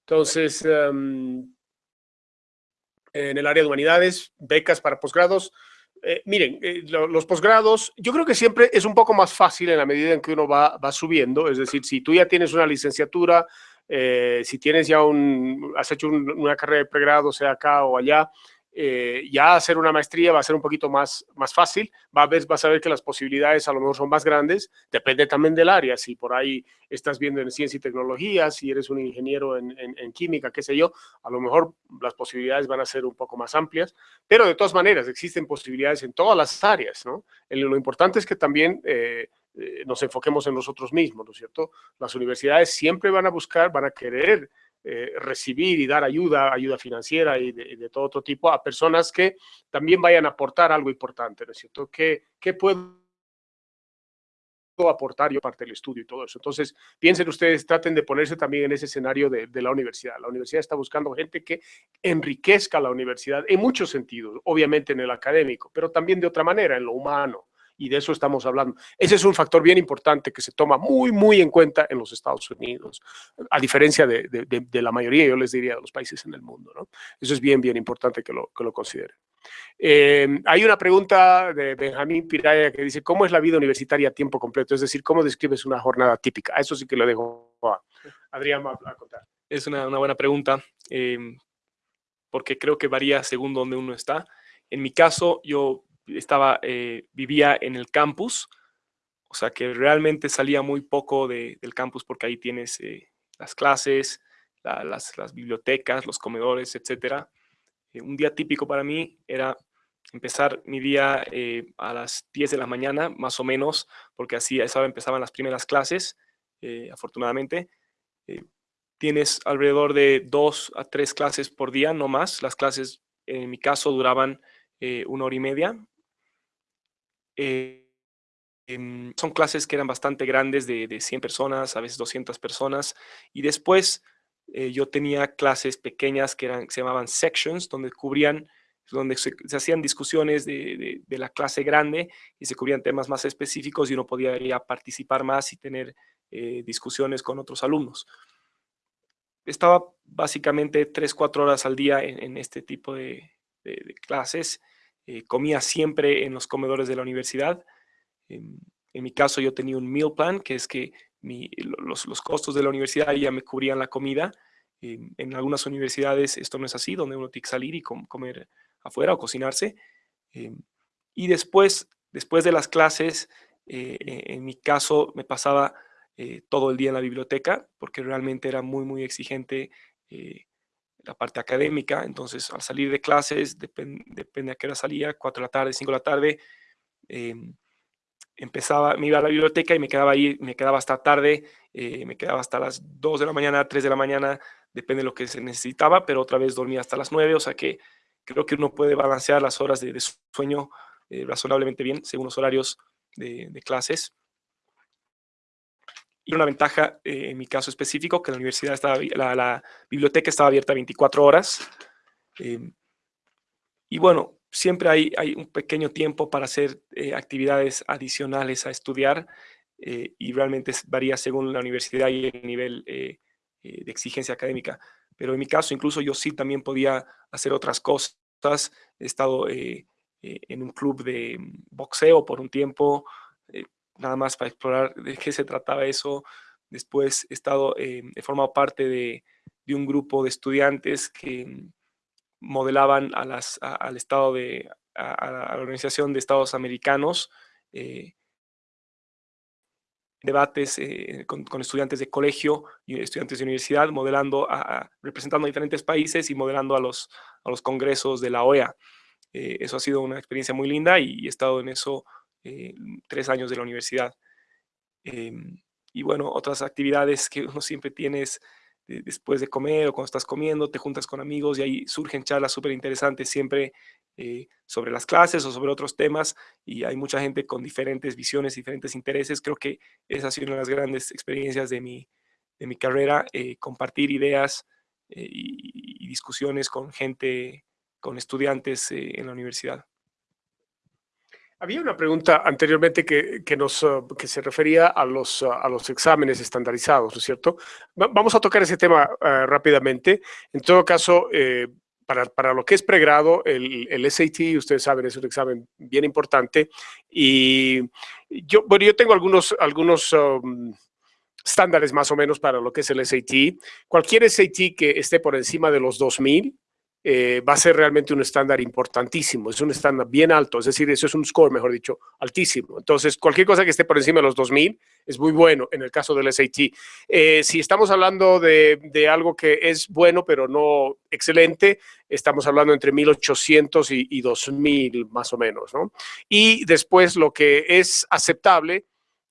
Entonces, em, en el área de humanidades, becas para posgrados, eh, miren, eh, los posgrados, yo creo que siempre es un poco más fácil en la medida en que uno va, va subiendo, es decir, si tú ya tienes una licenciatura, eh, si tienes ya un, has hecho una carrera de pregrado, sea acá o allá, eh, ya hacer una maestría va a ser un poquito más, más fácil, va a ver, vas a ver que las posibilidades a lo mejor son más grandes, depende también del área, si por ahí estás viendo en ciencia y tecnología, si eres un ingeniero en, en, química, qué sé yo, a lo mejor las posibilidades van a ser un poco más amplias, pero de todas maneras existen posibilidades en todas las áreas, ¿no? lo importante es que también... Eh, eh, nos enfoquemos en nosotros mismos, ¿no es cierto? Las universidades siempre van a buscar, van a querer eh, recibir y dar ayuda, ayuda financiera y de, todo otro tipo a personas que también vayan a aportar algo importante, ¿no es cierto? ¿Qué, puedo aportar yo parte del estudio y todo eso? Entonces, piensen ustedes, traten de ponerse también en ese escenario de, de la universidad. La universidad está buscando gente que enriquezca la universidad en muchos sentidos, obviamente en el académico, pero también de otra manera, en lo humano, y de eso estamos hablando. Ese es un factor bien importante que se toma muy, muy en cuenta en los Estados Unidos, a diferencia de, de, la mayoría, yo les diría, de los países en el mundo. Eso es bien, bien importante que lo, que lo consideren. Eh, hay una pregunta de Benjamín Piraya que dice, ¿cómo es la vida universitaria a tiempo completo? Es decir, ¿cómo describes una jornada típica? Eso sí que lo dejo a Adrián a, contar. Es una, una buena pregunta, eh, porque creo que varía según donde uno está. En mi caso, yo estaba, eh, vivía en el campus, o sea que realmente salía muy poco del campus porque ahí tienes eh, las clases, las, bibliotecas, los comedores, etc. Eh, un día típico para mí era empezar mi día a las 10 de la mañana, más o menos, porque así a esa empezaban las primeras clases, afortunadamente. tienes alrededor de dos a tres clases por día, no más. Las clases, en mi caso, duraban una hora y media, eh, em, son clases que eran bastante grandes, de, de, 100 personas, a veces 200 personas, y después eh, yo tenía clases pequeñas que, eran, se llamaban sections, donde cubrían, donde se, hacían discusiones de, de, la clase grande y se cubrían temas más específicos y uno podía ir a participar más y tener eh, discusiones con otros alumnos. Estaba básicamente 3, 4 horas al día en este tipo de, clases eh, comía siempre en los comedores de la universidad. En, mi caso yo tenía un meal plan, que es que los, costos de la universidad ya me cubrían la comida. en algunas universidades esto no es así, donde uno tiene que salir y comer afuera o cocinarse. y después, después de las clases, eh, en mi caso me pasaba todo el día en la biblioteca porque realmente era muy, muy exigente la parte académica. Entonces, al salir de clases, depende a qué hora salía, 4 de la tarde, 5 de la tarde, em, empezaba, me iba a la biblioteca y me quedaba ahí, me quedaba hasta tarde, eh, me quedaba hasta las 2 de la mañana, 3 de la mañana, depende de lo que se necesitaba, pero otra vez dormía hasta las 9, o sea que creo que uno puede balancear las horas de, sueño eh, razonablemente bien según los horarios de, clases. Y una ventaja, eh, en mi caso específico, que la universidad estaba, la, biblioteca estaba abierta 24 horas. y bueno, siempre hay, hay un pequeño tiempo para hacer eh, actividades adicionales a estudiar eh, y realmente varía según la universidad y el nivel de exigencia académica. Pero en mi caso, incluso yo sí también podía hacer otras cosas. He estado en un club de boxeo por un tiempo, nada más para explorar de qué se trataba eso. Después he, estado, he formado parte de, de un grupo de estudiantes que modelaban a las, al Estado de, a, la Organización de Estados Americanos, eh, debates eh, con, estudiantes de colegio y estudiantes de universidad, modelando, a, representando a diferentes países y modelando a los, a los congresos de la OEA. Eh, eso ha sido una experiencia muy linda y he estado en eso tres años de la universidad. Em, y bueno, otras actividades que uno siempre tiene es después de comer o cuando estás comiendo, te juntas con amigos y ahí surgen charlas súper interesantes siempre eh, sobre las clases o sobre otros temas y hay mucha gente con diferentes visiones, diferentes intereses. Creo que esa ha sido una de las grandes experiencias de mi, de mi carrera, eh, compartir ideas eh, y, discusiones con gente, con estudiantes en la universidad. Había una pregunta anteriormente que, que, nos, uh, que se refería a los, uh, a los exámenes estandarizados, ¿no es cierto? vamos a tocar ese tema uh, rápidamente. En todo caso, eh, para, para, lo que es pregrado, el, el, SAT, ustedes saben, es un examen bien importante. Y yo, bueno, yo tengo algunos, algunos um, estándares más o menos para lo que es el SAT. Cualquier SAT que esté por encima de los 2000, eh, va a ser realmente un estándar importantísimo, es un estándar bien alto, es decir, eso es un score, mejor dicho, altísimo. Entonces, cualquier cosa que esté por encima de los 2000 es muy bueno en el caso del SAT. Eh, si estamos hablando de, de, algo que es bueno, pero no excelente, estamos hablando entre 1800 y, y 2000 más o menos, ¿no? Y después lo que es aceptable,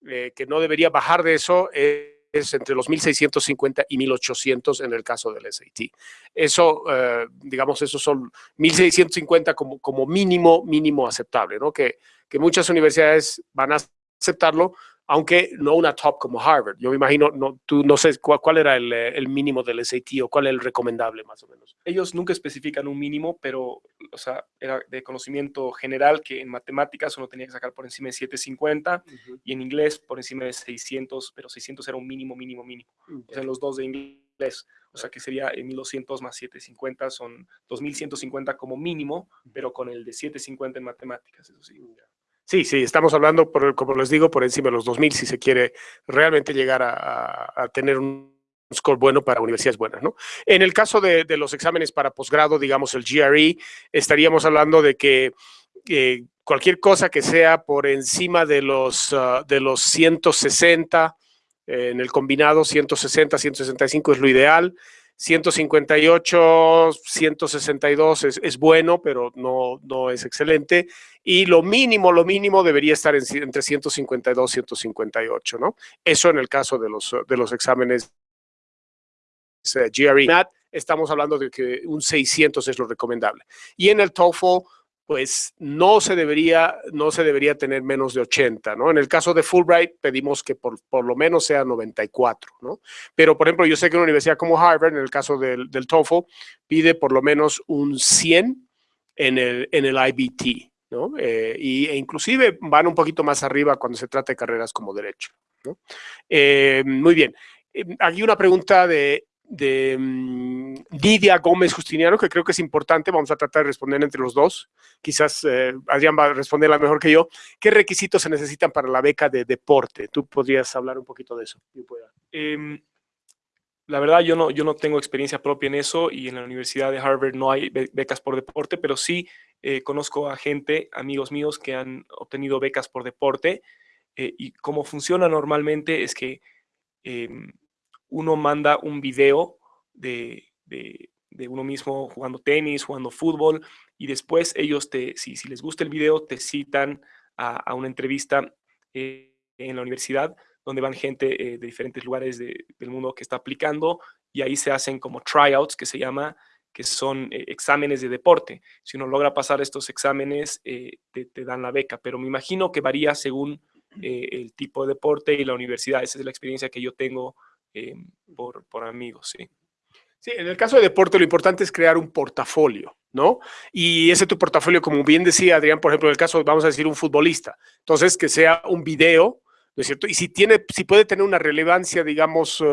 eh, que no debería bajar de eso, es es entre los 1650 y 1800 en el caso del SAT. Eso, eh, digamos, esos son 1650 como, como mínimo, mínimo aceptable, ¿no? Que, que muchas universidades van a aceptarlo, aunque no una top como Harvard. Yo me imagino, no, tú no sé cuál, era el, el, mínimo del SAT o cuál es el recomendable más o menos. Ellos nunca especifican un mínimo, pero, o sea, era de conocimiento general que en matemáticas uno tenía que sacar por encima de 750 y en inglés por encima de 600, pero 600 era un mínimo, mínimo, mínimo. O sea, los dos de inglés. O sea, que sería 1200 más 750 son 2150 como mínimo, pero con el de 750 en matemáticas, eso sí. Sí, sí, estamos hablando, por, como les digo, por encima de los 2.000 si se quiere realmente llegar a, tener un score bueno para universidades buenas, ¿no? En el caso de, los exámenes para posgrado, digamos el GRE, estaríamos hablando de que cualquier cosa que sea por encima de los, ah, de los 160, en el combinado 160, 165 es lo ideal, 158, 162 es, bueno, pero no, no es excelente. Y lo mínimo, lo mínimo debería estar entre 152 y 158, ¿no? Eso en el caso de los, de los exámenes eh, GRE. Estamos hablando de que un 600 es lo recomendable. Y en el TOEFL, pues no se debería, no se debería tener menos de 80, ¿no? En el caso de Fulbright pedimos que por, por lo menos sea 94, ¿no? Pero, por ejemplo, yo sé que una universidad como Harvard, en el caso del, del TOEFL, pide por lo menos un 100 en el, en el IBT, ¿no? Eh, y, e inclusive van un poquito más arriba cuando se trata de carreras como derecho. Eh, muy bien. Eh, aquí una pregunta de de um, Lidia Gómez Justiniano, que creo que es importante, vamos a tratar de responder entre los dos, quizás eh, Adrián va a responderla mejor que yo. ¿Qué requisitos se necesitan para la beca de deporte? Tú podrías hablar un poquito de eso. Eh, la verdad, yo no, yo no tengo experiencia propia en eso y en la Universidad de Harvard no hay becas por deporte, pero sí eh, conozco a gente, amigos míos, que han obtenido becas por deporte eh, y cómo funciona normalmente es que em, uno manda un video de, uno mismo jugando tenis, jugando fútbol y después ellos, te, si, les gusta el video, te citan a, una entrevista eh, en la universidad donde van gente de diferentes lugares del mundo que está aplicando y ahí se hacen como tryouts, que se llama, que son eh, exámenes de deporte. Si uno logra pasar estos exámenes, eh, te, dan la beca, pero me imagino que varía según eh, el tipo de deporte y la universidad. Esa es la experiencia que yo tengo por, por amigos, sí. Sí, en el caso de deporte lo importante es crear un portafolio, ¿no? Y ese tu portafolio, como bien decía Adrián, por ejemplo, en el caso, vamos a decir, un futbolista. Entonces, que sea un video, ¿no es cierto? Y si, tiene, si puede tener una relevancia, digamos,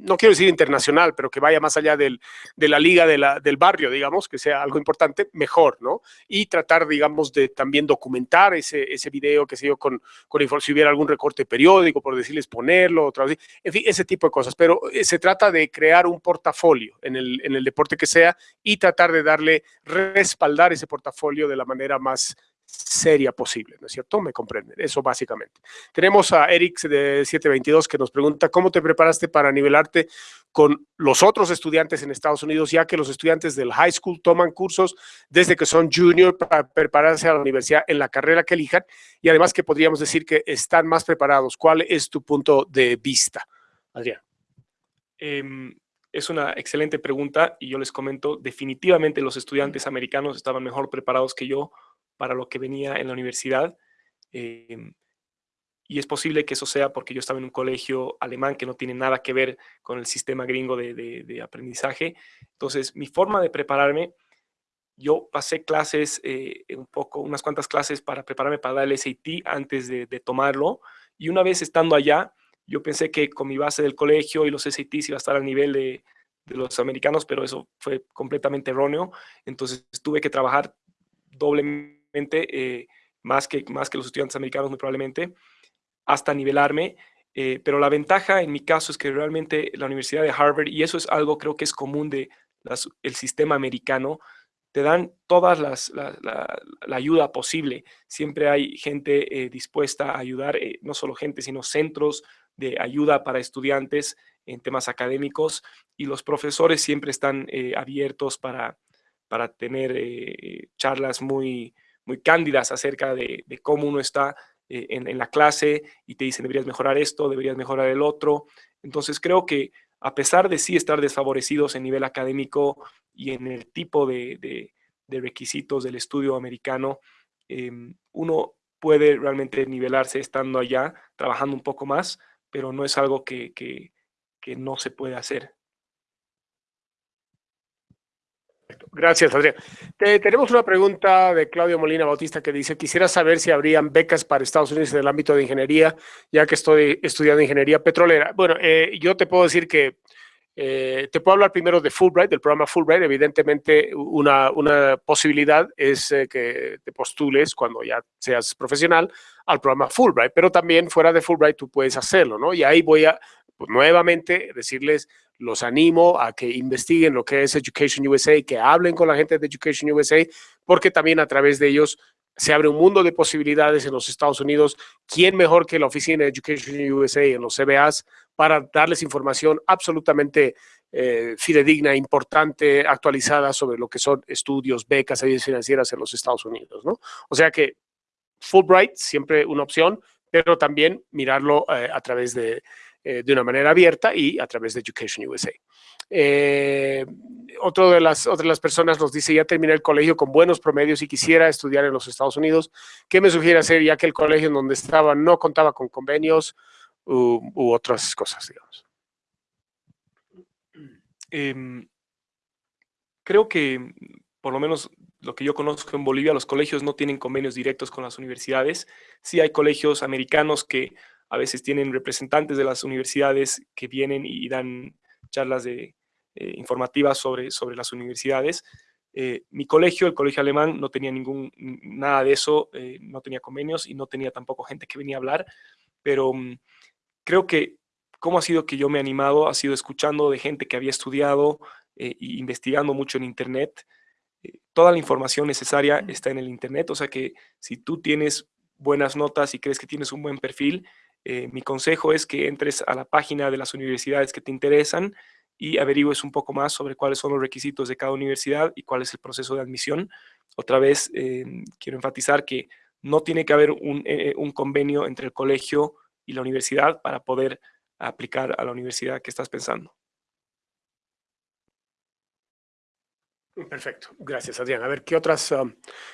no quiero decir internacional, pero que vaya más allá del, de la liga de del barrio, digamos, que sea algo importante, mejor, ¿no? Y tratar, digamos, de también documentar ese, ese video, que sé yo, con, con si hubiera algún recorte periódico, por decirles ponerlo, otra vez, en fin, ese tipo de cosas. Pero eh, se trata de crear un portafolio en el, en el deporte que sea y tratar de darle, respaldar ese portafolio de la manera más seria posible, ¿no es cierto? Me comprenden, eso básicamente. Tenemos a Eric de 722 que nos pregunta, ¿cómo te preparaste para nivelarte con los otros estudiantes en Estados Unidos, ya que los estudiantes del high school toman cursos desde que son junior para prepararse a la universidad en la carrera que elijan y además que podríamos decir que están más preparados. ¿Cuál es tu punto de vista, Adrián? Em, es una excelente pregunta y yo les comento, definitivamente los estudiantes americanos estaban mejor preparados que yo para lo que venía en la universidad. Em, y es posible que eso sea porque yo estaba en un colegio alemán que no tiene nada que ver con el sistema gringo de, aprendizaje. Entonces, mi forma de prepararme, yo pasé clases, eh, un poco, unas cuantas clases para prepararme para dar el SAT antes de, tomarlo. Y una vez estando allá, yo pensé que con mi base del colegio y los SATs iba a estar al nivel de, de los americanos, pero eso fue completamente erróneo. Entonces, tuve que trabajar doblemente eh, más, que, más que los estudiantes americanos muy probablemente, hasta nivelarme. Eh, pero la ventaja en mi caso es que realmente la Universidad de Harvard, y eso es algo creo que es común de el sistema americano, te dan todas las, la, ayuda posible. Siempre hay gente eh, dispuesta a ayudar, no solo gente, sino centros de ayuda para estudiantes en temas académicos y los profesores siempre están abiertos para, para tener charlas muy, muy cándidas acerca de, cómo uno está eh, en, la clase y te dicen deberías mejorar esto, deberías mejorar el otro. Entonces creo que a pesar de sí estar desfavorecidos en nivel académico y en el tipo de, requisitos del estudio americano, em, uno puede realmente nivelarse estando allá, trabajando un poco más, pero no es algo que, que no se puede hacer. Gracias, Adrián. tenemos una pregunta de Claudio Molina Bautista que dice, quisiera saber si habrían becas para Estados Unidos en el ámbito de ingeniería, ya que estoy estudiando ingeniería petrolera. Bueno, eh, yo te puedo decir que eh, te puedo hablar primero de Fulbright, del programa Fulbright. Evidentemente, una, una posibilidad es eh, que te postules cuando ya seas profesional al programa Fulbright, pero también fuera de Fulbright tú puedes hacerlo, ¿no? Y ahí voy a pues, nuevamente decirles los animo a que investiguen lo que es Education USA, que hablen con la gente de Education USA, porque también a través de ellos se abre un mundo de posibilidades en los Estados Unidos. ¿Quién mejor que la oficina de Education USA en los CBAs para darles información absolutamente eh, fidedigna, importante, actualizada sobre lo que son estudios, becas, ayudas financieras en los Estados Unidos? ¿no? O sea que Fulbright, siempre una opción, pero también mirarlo eh, a través de, eh, de una manera abierta y a través de Education USA. Eh, otro de las, otras las personas nos dice, ya terminé el colegio con buenos promedios y quisiera estudiar en los Estados Unidos. ¿Qué me sugiere hacer ya que el colegio en donde estaba no contaba con convenios u, otras cosas, digamos? Em, creo que, por lo menos lo que yo conozco en Bolivia, los colegios no tienen convenios directos con las universidades. Sí hay colegios americanos que a veces tienen representantes de las universidades que vienen y dan charlas de, eh, informativas sobre, sobre las universidades. Eh, mi colegio, el colegio alemán, no tenía ningún, nada de eso, eh, no tenía convenios y no tenía tampoco gente que venía a hablar, pero mm, creo que cómo ha sido que yo me he animado ha sido escuchando de gente que había estudiado e investigando mucho en internet toda la información necesaria está en el Internet, o sea que si tú tienes buenas notas y crees que tienes un buen perfil, eh, mi consejo es que entres a la página de las universidades que te interesan y averigües un poco más sobre cuáles son los requisitos de cada universidad y cuál es el proceso de admisión. Otra vez, eh, quiero enfatizar que no tiene que haber un, eh, un convenio entre el colegio y la universidad para poder aplicar a la universidad que estás pensando. Perfecto, gracias Adrián. A ver, ¿qué otras, um,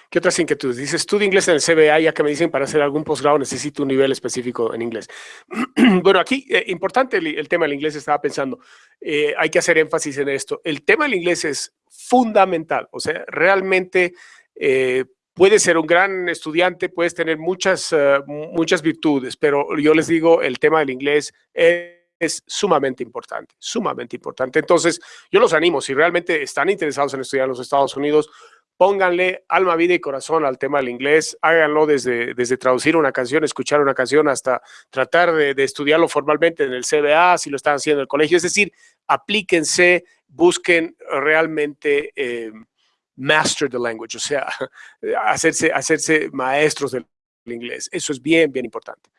¿qué otras inquietudes? Dice, estudio inglés en el CBA, ya que me dicen para hacer algún posgrado necesito un nivel específico en inglés. bueno, aquí, eh, importante el, tema del inglés, estaba pensando, eh, hay que hacer énfasis en esto. El tema del inglés es fundamental, o sea, realmente eh, puedes ser un gran estudiante, puedes tener muchas, muchas virtudes, pero yo les digo, el tema del inglés es es sumamente importante, sumamente importante. Entonces, yo los animo, si realmente están interesados en estudiar en los Estados Unidos, pónganle alma, vida y corazón al tema del inglés, háganlo desde, desde traducir una canción, escuchar una canción, hasta tratar de, estudiarlo formalmente en el CBA, si lo están haciendo en el colegio. Es decir, aplíquense, busquen realmente eh, master the language, o sea, hacerse, hacerse maestros del inglés. Eso es bien, bien importante.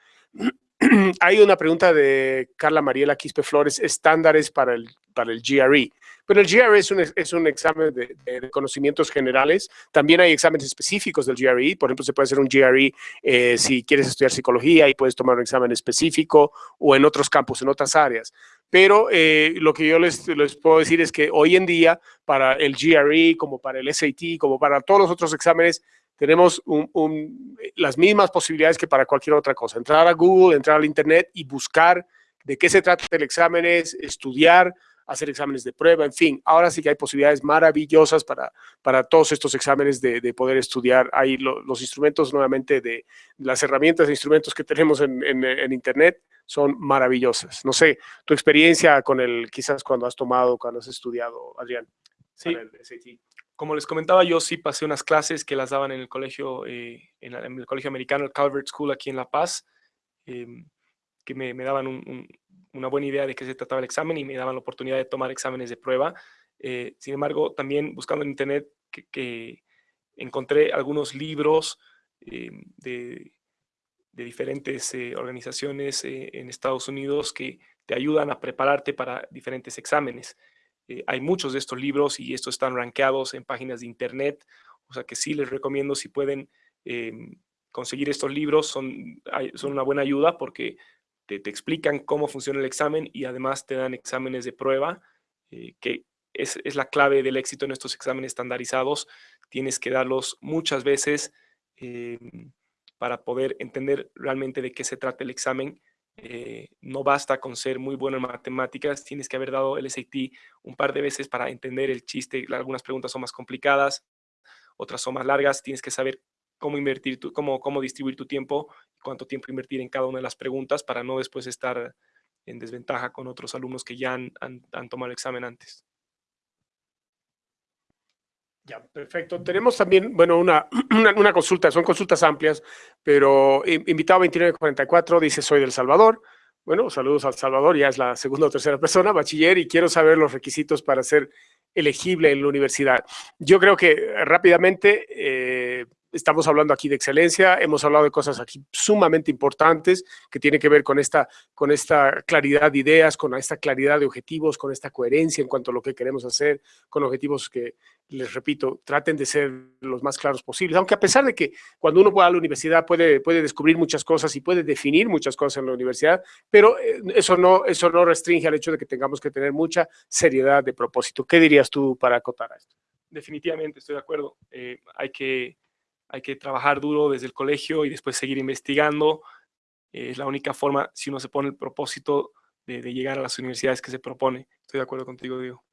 hay una pregunta de Carla Mariela Quispe Flores, estándares para el, para el GRE. Pero el GRE es un, es un examen de, conocimientos generales. También hay exámenes específicos del GRE. Por ejemplo, se puede hacer un GRE eh, si quieres estudiar psicología y puedes tomar un examen específico o en otros campos, en otras áreas. Pero eh, lo que yo les, les puedo decir es que hoy en día, para el GRE, como para el SAT, como para todos los otros exámenes, tenemos las mismas posibilidades que para cualquier otra cosa. Entrar a Google, entrar al Internet y buscar de qué se trata el examen, es estudiar, hacer exámenes de prueba, en fin. Ahora sí que hay posibilidades maravillosas para, para todos estos exámenes de, poder estudiar. Hay los instrumentos nuevamente de las herramientas e instrumentos que tenemos en, Internet son maravillosas. No sé, tu experiencia con el, quizás cuando has tomado, cuando has estudiado, Adrián. Sí, como les comentaba, yo sí pasé unas clases que las daban en el colegio, eh, en, el colegio americano, el Calvert School aquí en La Paz, em, que me, daban una buena idea de qué se trataba el examen y me daban la oportunidad de tomar exámenes de prueba. Eh, sin embargo, también buscando en internet que, encontré algunos libros em, de, diferentes eh, organizaciones en Estados Unidos que te ayudan a prepararte para diferentes exámenes. Eh, hay muchos de estos libros y estos están rankeados en páginas de internet, o sea que sí les recomiendo si pueden em, conseguir estos libros, son, son una buena ayuda porque te, explican cómo funciona el examen y además te dan exámenes de prueba, eh, que es, es, la clave del éxito en estos exámenes estandarizados. Tienes que darlos muchas veces em, para poder entender realmente de qué se trata el examen eh, no basta con ser muy bueno en matemáticas, tienes que haber dado el SAT un par de veces para entender el chiste. Algunas preguntas son más complicadas, otras son más largas. Tienes que saber cómo invertir, tu, cómo, cómo distribuir tu tiempo, cuánto tiempo invertir en cada una de las preguntas para no después estar en desventaja con otros alumnos que ya han, han tomado el examen antes. Ya, perfecto. Tenemos también, bueno, una, una, consulta, son consultas amplias, pero invitado 2944 dice, soy del Salvador. Bueno, saludos al Salvador, ya es la segunda o tercera persona, bachiller, y quiero saber los requisitos para ser elegible en la universidad. Yo creo que rápidamente eh, estamos hablando aquí de excelencia, hemos hablado de cosas aquí sumamente importantes que tienen que ver con esta, con esta claridad de ideas, con esta claridad de objetivos, con esta coherencia en cuanto a lo que queremos hacer, con objetivos que, les repito, traten de ser los más claros posibles. Aunque a pesar de que cuando uno va a la universidad puede, puede descubrir muchas cosas y puede definir muchas cosas en la universidad, pero eh, eso no, eso no restringe al hecho de que tengamos que tener mucha seriedad de propósito. ¿Qué dirías tú para acotar a esto? Definitivamente, estoy de acuerdo. Eh, hay que hay que trabajar duro desde el colegio y después seguir investigando. es la única forma, si uno se pone el propósito de, llegar a las universidades que se propone. Estoy de acuerdo contigo, Diego.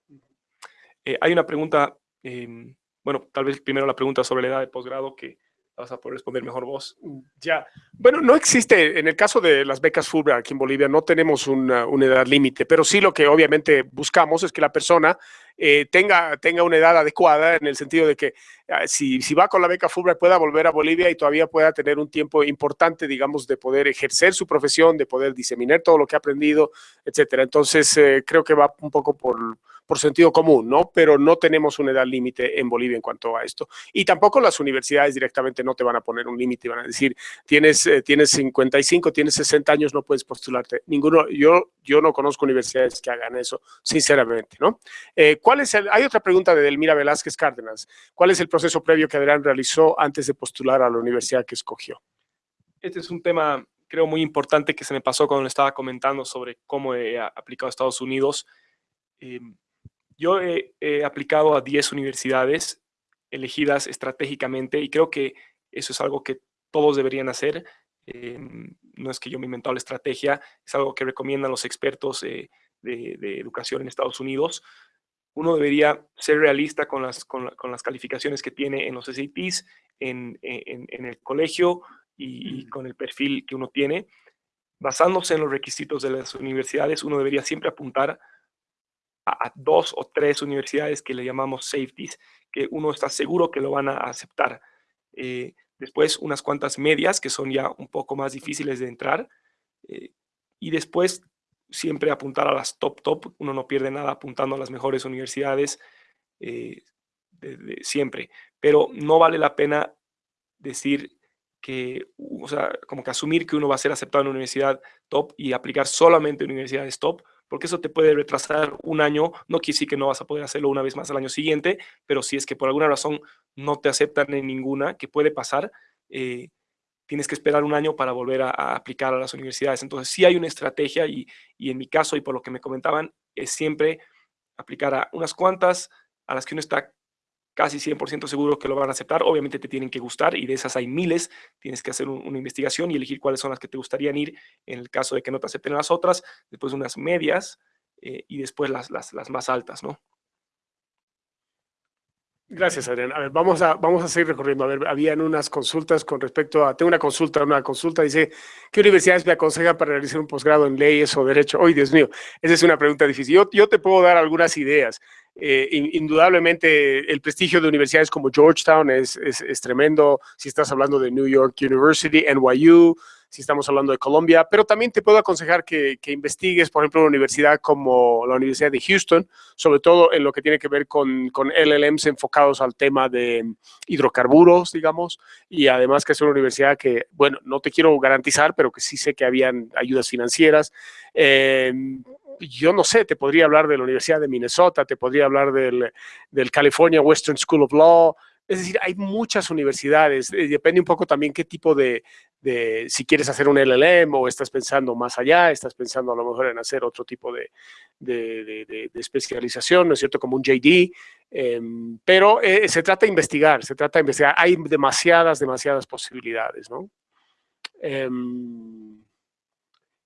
Eh, hay una pregunta, em, bueno, tal vez primero la pregunta sobre la edad de posgrado que vas a poder responder mejor vos. Ya. Bueno, no existe, en el caso de las becas Fulbright aquí en Bolivia, no tenemos una, una edad límite, pero sí lo que obviamente buscamos es que la persona eh, tenga, tenga una edad adecuada en el sentido de que ah, si, si va con la beca Fulbright pueda volver a Bolivia y todavía pueda tener un tiempo importante, digamos, de poder ejercer su profesión, de poder diseminar todo lo que ha aprendido, etcétera. Entonces, eh, creo que va un poco por, por sentido común, ¿no? Pero no tenemos una edad límite en Bolivia en cuanto a esto. Y tampoco las universidades directamente no te van a poner un límite, van a decir, tienes, eh, tienes 55, tienes 60 años, no puedes postularte. Ninguno, yo, yo no conozco universidades que hagan eso, sinceramente, ¿no? ¿Cuál es el, hay otra pregunta de Delmira Velázquez Cárdenas. ¿Cuál es el proceso previo que Adrián realizó antes de postular a la universidad que escogió? Este es un tema creo muy importante que se me pasó cuando estaba comentando sobre cómo he aplicado a Estados Unidos. Em, yo he, aplicado a 10 universidades elegidas estratégicamente y creo que eso es algo que todos deberían hacer. Em, no es que yo me he la estrategia, es algo que recomiendan los expertos eh, de, educación en Estados Unidos. Uno debería ser realista con las, con, las calificaciones que tiene en los SATs, en, en, el colegio y, con el perfil que uno tiene. Basándose en los requisitos de las universidades, uno debería siempre apuntar a, dos o tres universidades que le llamamos safeties, que uno está seguro que lo van a aceptar. Eh, después unas cuantas medias, que son ya un poco más difíciles de entrar. Eh, y después siempre apuntar a las top top. Uno no pierde nada apuntando a las mejores universidades eh, siempre. Pero no vale la pena decir que, o sea, como que asumir que uno va a ser aceptado en una universidad top y aplicar solamente en universidades top, porque eso te puede retrasar un año, no quiere decir que no vas a poder hacerlo una vez más al año siguiente, pero si es que por alguna razón no te aceptan en ninguna, que puede pasar, eh, tienes que esperar un año para volver a, aplicar a las universidades. Entonces sí hay una estrategia y, y en mi caso y por lo que me comentaban, es siempre aplicar a unas cuantas a las que uno está casi 100% seguro que lo van a aceptar. Obviamente te tienen que gustar y de esas hay miles. Tienes que hacer una investigación y elegir cuáles son las que te gustarían ir en el caso de que no te acepten las otras, después unas medias eh, y después las, las, las más altas, ¿no? Gracias, Adrián. A ver, vamos a, vamos a seguir recorriendo. A ver, habían unas consultas con respecto a... Tengo una consulta, una consulta. Dice, ¿qué universidades me aconsejan para realizar un posgrado en leyes o derecho? ¡Ay, Dios mío! Esa es una pregunta difícil. Yo, yo te puedo dar algunas ideas. Eh, indudablemente, el prestigio de universidades como Georgetown es, es, es tremendo. Si estás hablando de New York University, NYU, si estamos hablando de Colombia, pero también te puedo aconsejar que, investigues, por ejemplo, una universidad como la Universidad de Houston, sobre todo en lo que tiene que ver con, con LLMs enfocados al tema de hidrocarburos, digamos, y además que es una universidad que, bueno, no te quiero garantizar, pero que sí sé que habían ayudas financieras. Em, yo no sé, te podría hablar de la Universidad de Minnesota, te podría hablar del, del California Western School of Law, es decir, hay muchas universidades, eh, depende un poco también qué tipo de, si quieres hacer un LLM o estás pensando más allá, estás pensando a lo mejor en hacer otro tipo de, de especialización, ¿no es cierto? Como un JD, em, pero eh, se trata de investigar, se trata de investigar. Hay demasiadas, demasiadas posibilidades, ¿no? Em,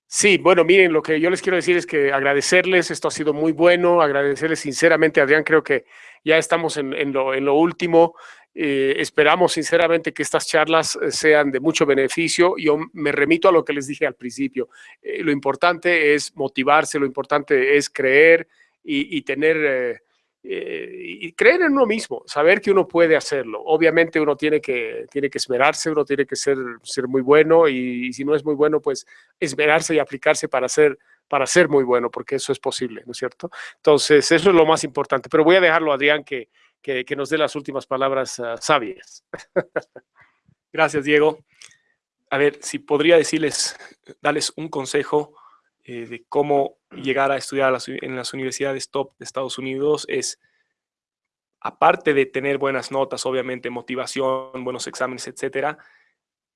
sí, bueno, miren, lo que yo les quiero decir es que agradecerles, esto ha sido muy bueno, agradecerles sinceramente, Adrián, creo que ya estamos en, lo, en lo último. Eh, esperamos sinceramente que estas charlas eh, sean de mucho beneficio. Yo me remito a lo que les dije al principio. Eh, lo importante es motivarse, lo importante es creer y, tener... y creer en uno mismo, saber que uno puede hacerlo. Obviamente uno tiene que, tiene que esmerarse, uno tiene que ser, ser muy bueno y, si no es muy bueno, pues esmerarse y aplicarse para ser, para ser muy bueno, porque eso es posible, ¿no es cierto? Entonces, eso es lo más importante. Pero voy a dejarlo, Adrián, que, que, nos dé las últimas palabras uh, sabias. Gracias, Diego. A ver, si podría decirles, darles un consejo eh, de cómo llegar a estudiar en las universidades top de Estados Unidos es, aparte de tener buenas notas, obviamente, motivación, buenos exámenes, etcétera,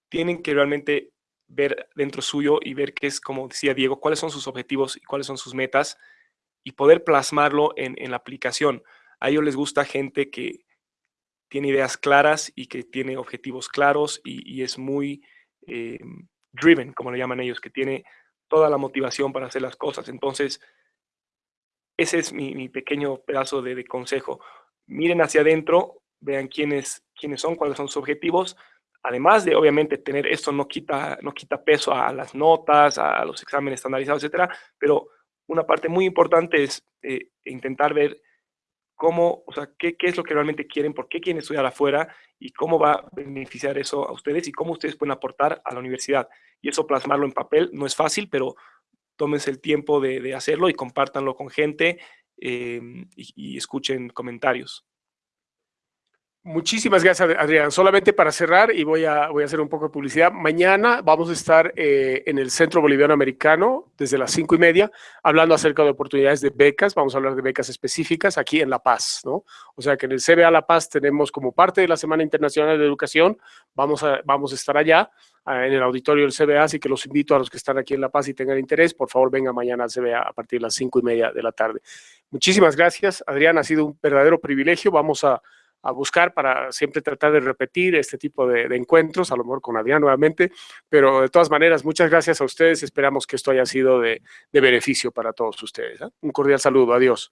tienen que realmente ver dentro suyo y ver qué es, como decía Diego, cuáles son sus objetivos y cuáles son sus metas y poder plasmarlo en, en la aplicación. A ellos les gusta gente que tiene ideas claras y que tiene objetivos claros y, es muy eh, driven, como le llaman ellos, que tiene toda la motivación para hacer las cosas. Entonces, ese es mi, pequeño pedazo de, consejo. Miren hacia adentro, vean quiénes, quiénes son, cuáles son sus objetivos. Además de, obviamente, tener esto no quita, no quita peso a las notas, a los exámenes estandarizados, etcétera, pero una parte muy importante es eh, intentar ver cómo, o sea, qué, es lo que realmente quieren, por qué quieren estudiar afuera y cómo va a beneficiar eso a ustedes y cómo ustedes pueden aportar a la universidad. Y eso plasmarlo en papel no es fácil, pero tómense el tiempo de, hacerlo y compártanlo con gente eh, y escuchen comentarios. Muchísimas gracias, Adrián. Solamente para cerrar, y voy a, voy a hacer un poco de publicidad, mañana vamos a estar eh, en el Centro Boliviano Americano desde las cinco y media, hablando acerca de oportunidades de becas. Vamos a hablar de becas específicas aquí en La Paz, ¿no? O sea que en el CBA La Paz tenemos como parte de la Semana Internacional de Educación, vamos a, vamos a estar allá uh, en el auditorio del CBA, así que los invito a los que están aquí en La Paz y tengan interés, por favor vengan mañana al CBA a partir de las cinco y media de la tarde. Muchísimas gracias, Adrián, ha sido un verdadero privilegio. Vamos a a buscar para siempre tratar de repetir este tipo de, encuentros, a lo mejor con Adrián nuevamente, pero de todas maneras, muchas gracias a ustedes, esperamos que esto haya sido de, de beneficio para todos ustedes. ¿eh? Un cordial saludo, adiós.